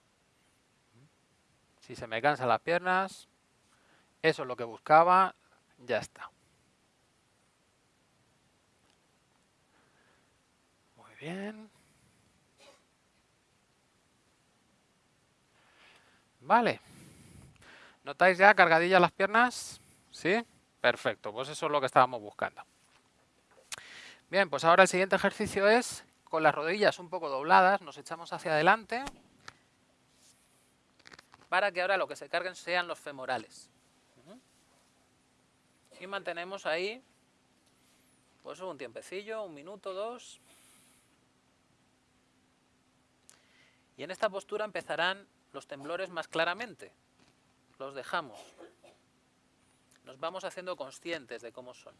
Si se me cansan las piernas, eso es lo que buscaba, ya está. Muy bien. Vale. ¿Notáis ya cargadillas las piernas? ¿Sí? Perfecto, pues eso es lo que estábamos buscando. Bien, pues ahora el siguiente ejercicio es, con las rodillas un poco dobladas, nos echamos hacia adelante para que ahora lo que se carguen sean los femorales. Y mantenemos ahí pues un tiempecillo, un minuto, dos. Y en esta postura empezarán los temblores más claramente. Los dejamos. Nos vamos haciendo conscientes de cómo son.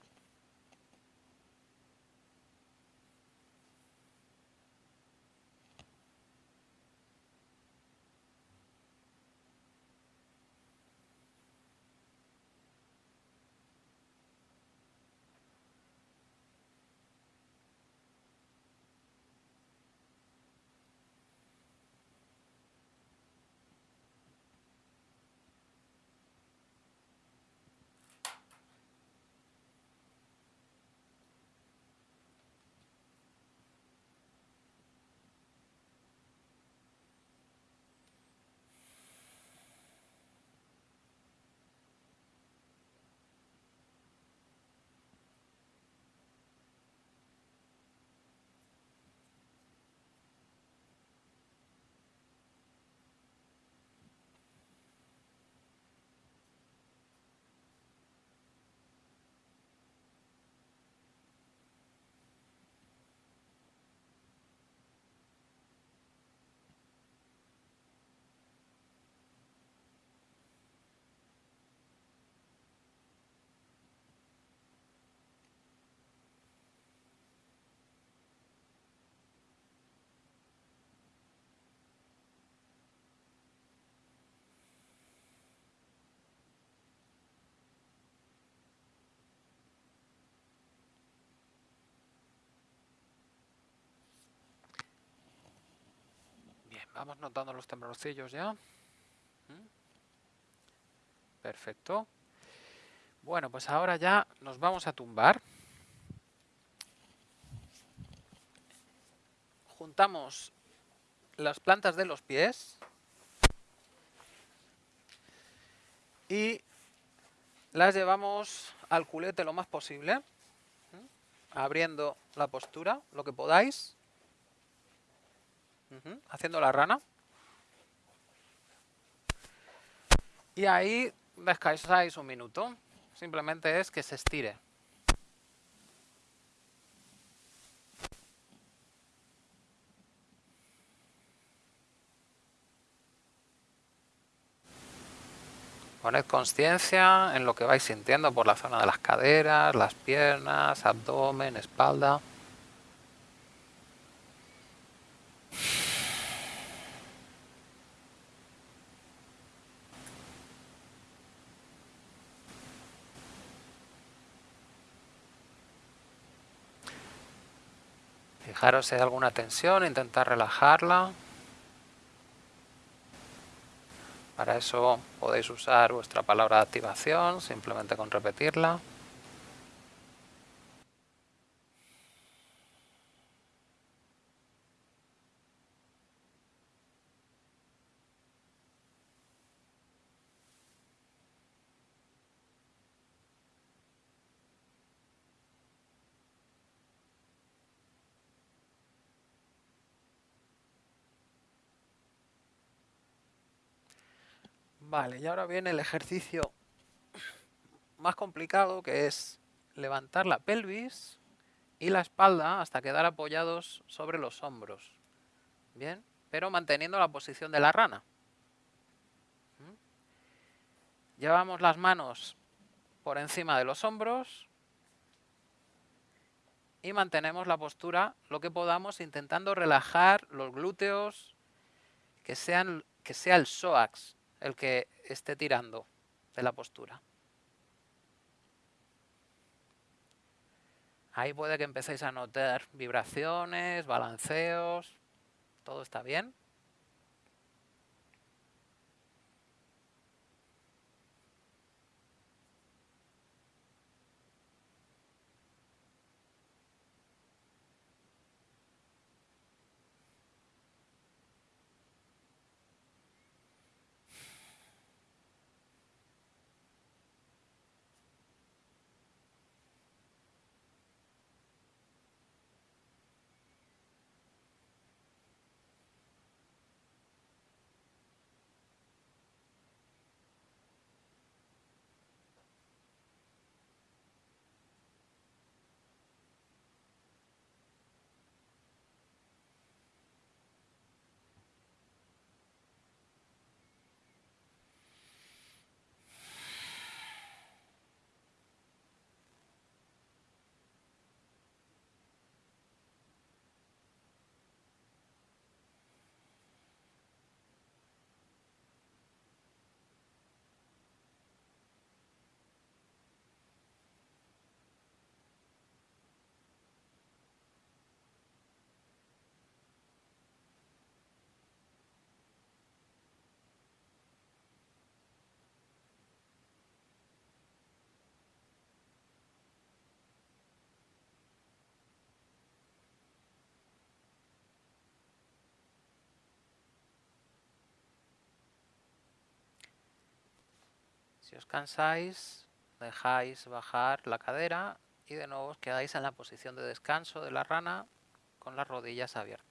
Vamos notando los temblorcillos ya. Perfecto. Bueno, pues ahora ya nos vamos a tumbar. Juntamos las plantas de los pies y las llevamos al culete lo más posible, abriendo la postura, lo que podáis, haciendo la rana. Y ahí descansáis un minuto, simplemente es que se estire. Poned conciencia en lo que vais sintiendo por la zona de las caderas, las piernas, abdomen, espalda. Fijaros si hay alguna tensión, intentar relajarla. Para eso podéis usar vuestra palabra de activación, simplemente con repetirla. Vale, y ahora viene el ejercicio más complicado que es levantar la pelvis y la espalda hasta quedar apoyados sobre los hombros. Bien, pero manteniendo la posición de la rana. ¿Mm? Llevamos las manos por encima de los hombros y mantenemos la postura lo que podamos intentando relajar los glúteos, que, sean, que sea el psoas el que esté tirando de la postura. Ahí puede que empecéis a notar vibraciones, balanceos, todo está bien. Si os cansáis, dejáis bajar la cadera y de nuevo os quedáis en la posición de descanso de la rana con las rodillas abiertas.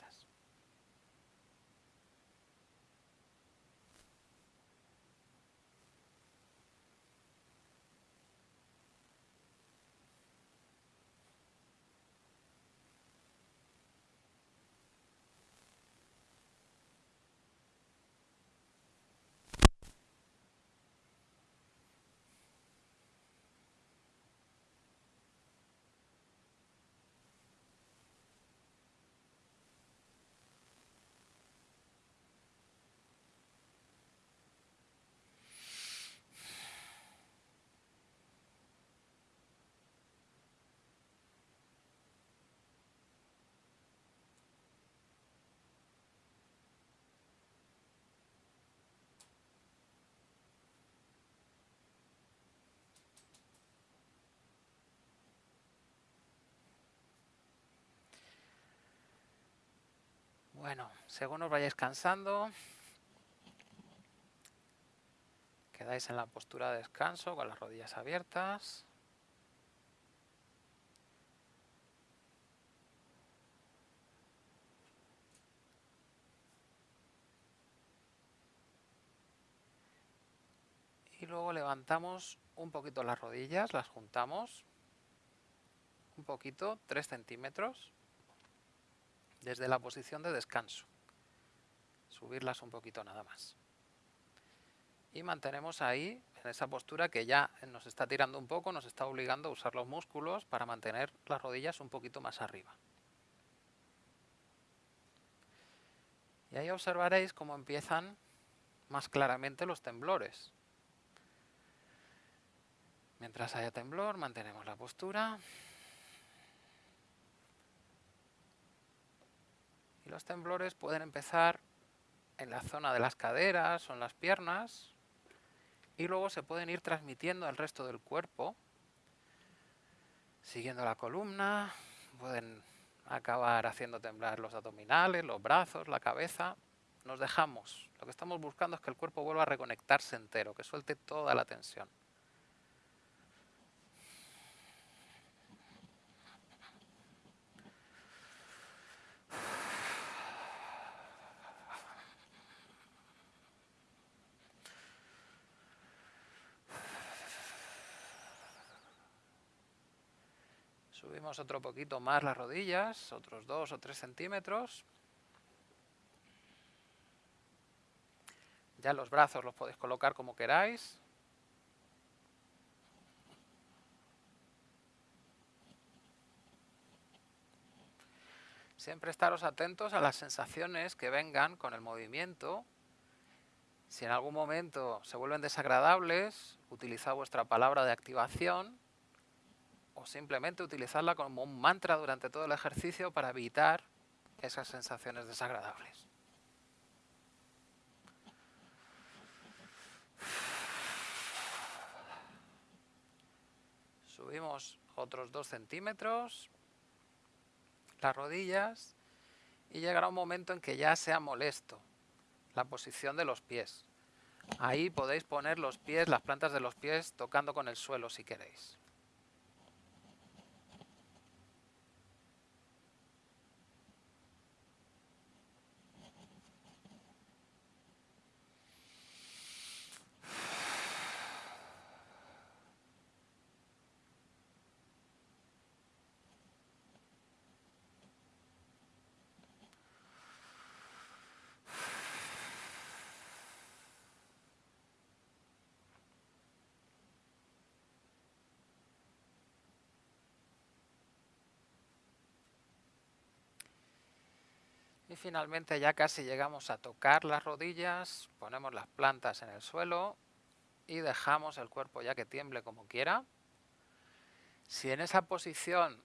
Bueno, según os vayáis cansando, quedáis en la postura de descanso con las rodillas abiertas. Y luego levantamos un poquito las rodillas, las juntamos un poquito, 3 centímetros, desde la posición de descanso. Subirlas un poquito nada más. Y mantenemos ahí, en esa postura que ya nos está tirando un poco, nos está obligando a usar los músculos para mantener las rodillas un poquito más arriba. Y ahí observaréis cómo empiezan más claramente los temblores. Mientras haya temblor, mantenemos la postura. Y los temblores pueden empezar en la zona de las caderas o en las piernas y luego se pueden ir transmitiendo al resto del cuerpo, siguiendo la columna, pueden acabar haciendo temblar los abdominales, los brazos, la cabeza. Nos dejamos. Lo que estamos buscando es que el cuerpo vuelva a reconectarse entero, que suelte toda la tensión. Otro poquito más las rodillas, otros dos o tres centímetros. Ya los brazos los podéis colocar como queráis. Siempre estaros atentos a las sensaciones que vengan con el movimiento. Si en algún momento se vuelven desagradables, utilizad vuestra palabra de activación o simplemente utilizarla como un mantra durante todo el ejercicio para evitar esas sensaciones desagradables. Subimos otros dos centímetros las rodillas y llegará un momento en que ya sea molesto la posición de los pies. Ahí podéis poner los pies, las plantas de los pies tocando con el suelo si queréis. Finalmente ya casi llegamos a tocar las rodillas, ponemos las plantas en el suelo y dejamos el cuerpo ya que tiemble como quiera. Si en esa posición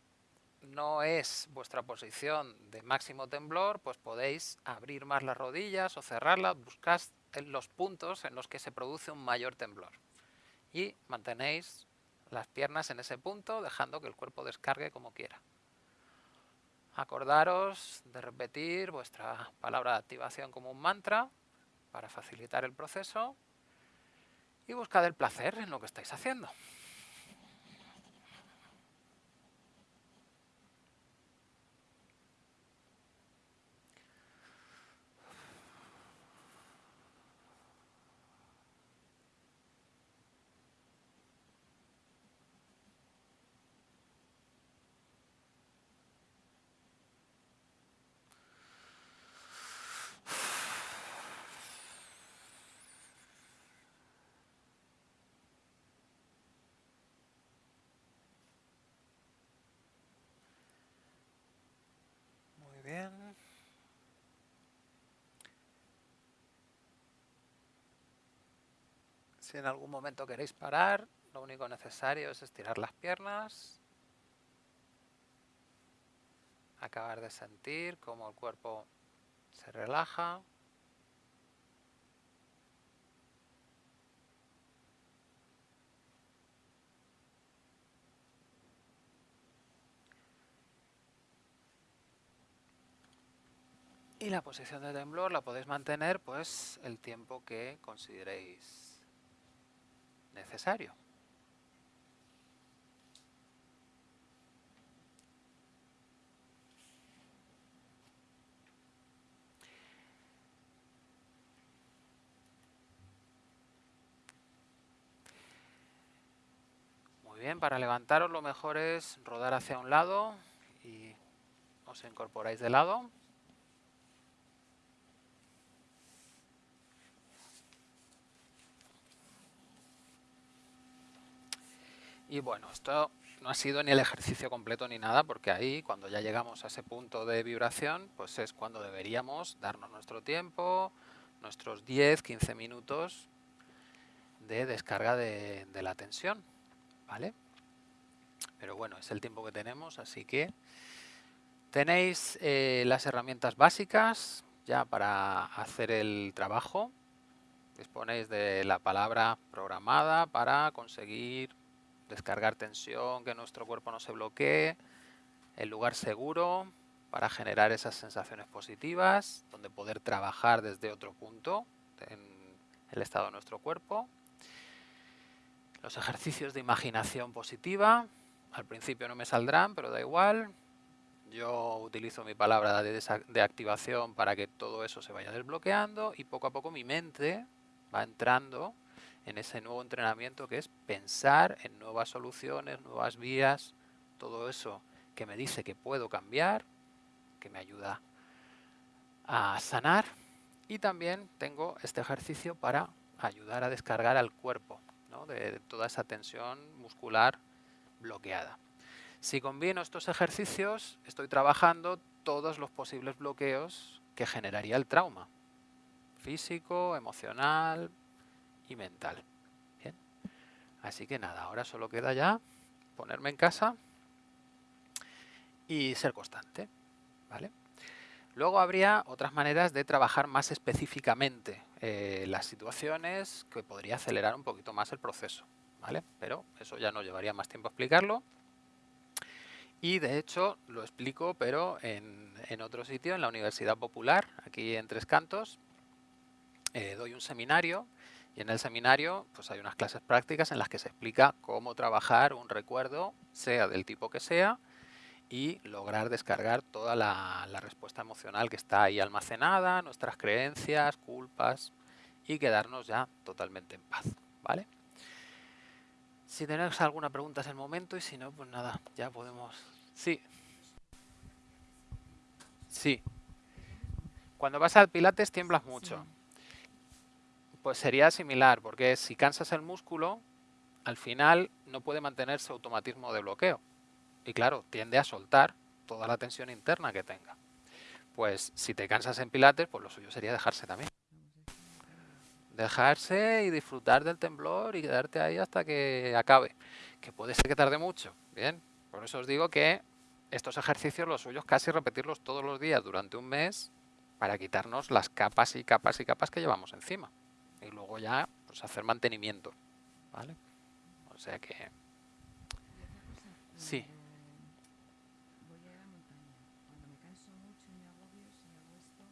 no es vuestra posición de máximo temblor, pues podéis abrir más las rodillas o cerrarlas, buscad los puntos en los que se produce un mayor temblor. Y mantenéis las piernas en ese punto, dejando que el cuerpo descargue como quiera. Acordaros de repetir vuestra palabra de activación como un mantra para facilitar el proceso y buscad el placer en lo que estáis haciendo. Si en algún momento queréis parar, lo único necesario es estirar las piernas, acabar de sentir cómo el cuerpo se relaja. Y la posición de temblor la podéis mantener pues el tiempo que consideréis necesario. Muy bien, para levantaros lo mejor es rodar hacia un lado y os incorporáis de lado. Y bueno, esto no ha sido ni el ejercicio completo ni nada, porque ahí, cuando ya llegamos a ese punto de vibración, pues es cuando deberíamos darnos nuestro tiempo, nuestros 10, 15 minutos de descarga de, la tensión, ¿vale? Pero bueno, es el tiempo que tenemos, así que tenéis eh, las herramientas básicas ya para hacer el trabajo. Disponéis de la palabra programada para conseguir descargar tensión, que nuestro cuerpo no se bloquee, el lugar seguro para generar esas sensaciones positivas, donde poder trabajar desde otro punto en el estado de nuestro cuerpo. Los ejercicios de imaginación positiva, al principio no me saldrán, pero da igual. Yo utilizo mi palabra de, de activación para que todo eso se vaya desbloqueando y poco a poco mi mente va entrando en ese nuevo entrenamiento que es pensar en nuevas soluciones, nuevas vías, todo eso que me dice que puedo cambiar, que me ayuda a sanar. Y también tengo este ejercicio para ayudar a descargar al cuerpo de toda esa tensión muscular bloqueada. Si combino estos ejercicios, estoy trabajando todos los posibles bloqueos que generaría el trauma. Físico, emocional, y mental. Bien. Así que nada, ahora solo queda ya ponerme en casa y ser constante. ¿vale? Luego habría otras maneras de trabajar más específicamente eh, las situaciones que podría acelerar un poquito más el proceso. ¿vale? Pero eso ya no llevaría más tiempo explicarlo. Y de hecho lo explico, pero en, otro sitio, en la Universidad Popular, aquí en Tres Cantos, eh, doy un seminario y en el seminario pues hay unas clases prácticas en las que se explica cómo trabajar un recuerdo, sea del tipo que sea, y lograr descargar toda la, respuesta emocional que está ahí almacenada, nuestras creencias, culpas, y quedarnos ya totalmente en paz. ¿vale? Si tenéis alguna pregunta es el momento y si no, pues nada, ya podemos... Sí. Sí. Cuando vas al pilates tiemblas mucho. Pues sería similar, porque si cansas el músculo, al final no puede mantenerse automatismo de bloqueo. Y claro, tiende a soltar toda la tensión interna que tenga. Pues si te cansas en pilates, pues lo suyo sería dejarse también. Dejarse y disfrutar del temblor y quedarte ahí hasta que acabe. Que puede ser que tarde mucho. Bien, por eso os digo que estos ejercicios, los suyos, casi repetirlos todos los días durante un mes para quitarnos las capas y capas y capas que llevamos encima y luego ya pues hacer mantenimiento. ¿Vale? O sea que... Sí. Voy a la montaña. Cuando me canso mucho y me agobio, si hago esto,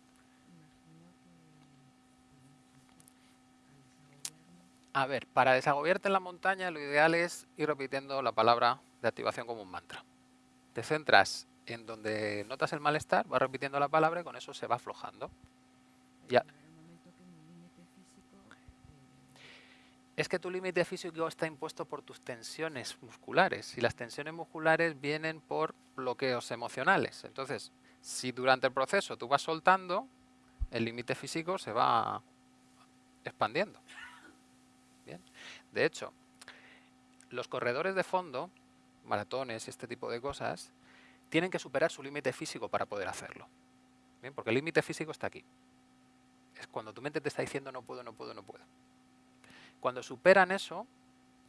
imagino que A ver, para desagobiarte en la montaña lo ideal es ir repitiendo la palabra de activación como un mantra. Te centras en donde notas el malestar, vas repitiendo la palabra y con eso se va aflojando. Ya. Es que tu límite físico está impuesto por tus tensiones musculares y las tensiones musculares vienen por bloqueos emocionales. Entonces, si durante el proceso tú vas soltando, el límite físico se va expandiendo. Bien. De hecho, los corredores de fondo, maratones y este tipo de cosas, tienen que superar su límite físico para poder hacerlo. Bien, porque el límite físico está aquí. Es cuando tu mente te está diciendo no puedo, no puedo, no puedo. Cuando superan eso,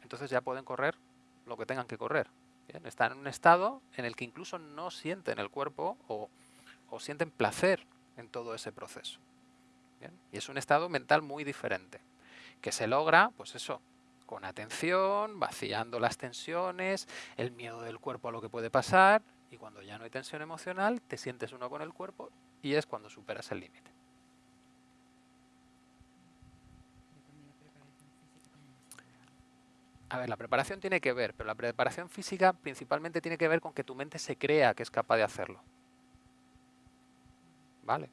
entonces ya pueden correr lo que tengan que correr. Están en un estado en el que incluso no sienten el cuerpo o, sienten placer en todo ese proceso. Y es un estado mental muy diferente, que se logra, pues eso, con atención, vaciando las tensiones, el miedo del cuerpo a lo que puede pasar, y cuando ya no hay tensión emocional, te sientes uno con el cuerpo y es cuando superas el límite. A ver, la preparación tiene que ver, pero la preparación física principalmente tiene que ver con que tu mente se crea que es capaz de hacerlo. ¿Vale?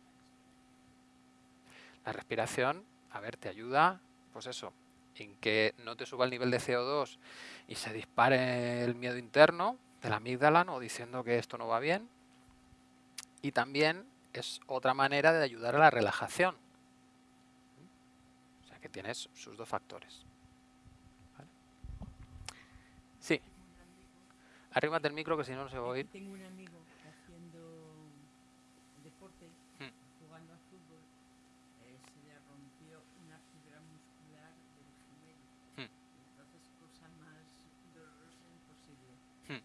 La respiración, a ver, te ayuda, pues eso, en que no te suba el nivel de CO2 y se dispare el miedo interno de la amígdala, ¿no? diciendo que esto no va bien. Y también es otra manera de ayudar a la relajación. O sea que tienes sus dos factores. Sí. Arriba del micro que si no no se va a oír. Tengo un amigo haciendo deporte, Hmm. jugando al fútbol, eh, se le rompió una fibra muscular del gemelo. Hmm. Entonces, cosa más dolorosa imposible. Hmm.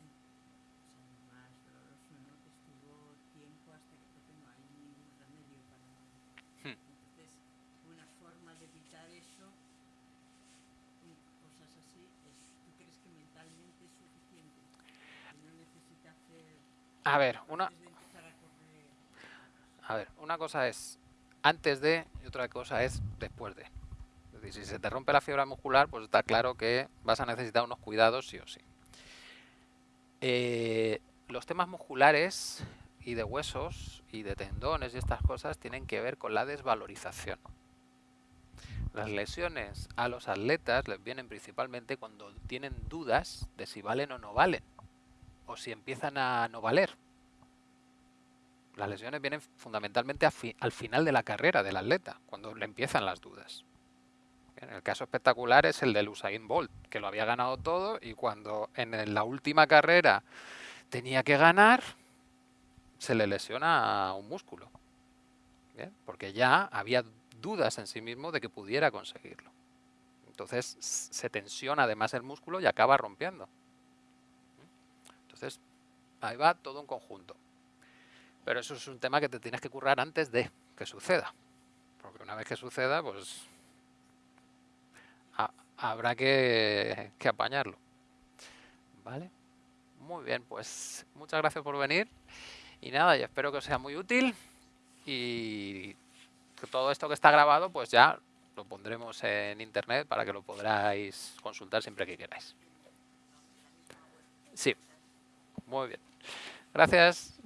En- o sea, más doloroso, ¿no? Que estuvo tiempo hasta que porque no hay ningún remedio para... Hmm. Entonces, una forma de evitar eso y cosas así, es, ¿tú crees que mentalmente es suficiente? Que no necesita hacer A ver, una, a ver, una cosa es antes de y otra cosa es después de. Es decir, si se te rompe la fibra muscular, pues está claro que vas a necesitar unos cuidados sí o sí. Eh, los temas musculares y de huesos y de tendones y estas cosas tienen que ver con la desvalorización. Las lesiones a los atletas les vienen principalmente cuando tienen dudas de si valen o no valen, o si empiezan a no valer. Las lesiones vienen fundamentalmente al final de la carrera del atleta, cuando le empiezan las dudas. Bien, el caso espectacular es el del Usain Bolt, que lo había ganado todo y cuando en la última carrera tenía que ganar, se le lesiona un músculo. Porque ya había dudas en sí mismo de que pudiera conseguirlo. Entonces se tensiona además el músculo y acaba rompiendo. Entonces ahí va todo un conjunto. Pero eso es un tema que te tienes que currar antes de que suceda. Porque una vez que suceda, pues ha- habrá que, que apañarlo. ¿Vale? Muy bien, pues muchas gracias por venir. Y nada, yo espero que os sea muy útil. Y que todo esto que está grabado, pues ya lo pondremos en internet para que lo podráis consultar siempre que queráis. Sí, muy bien. Gracias.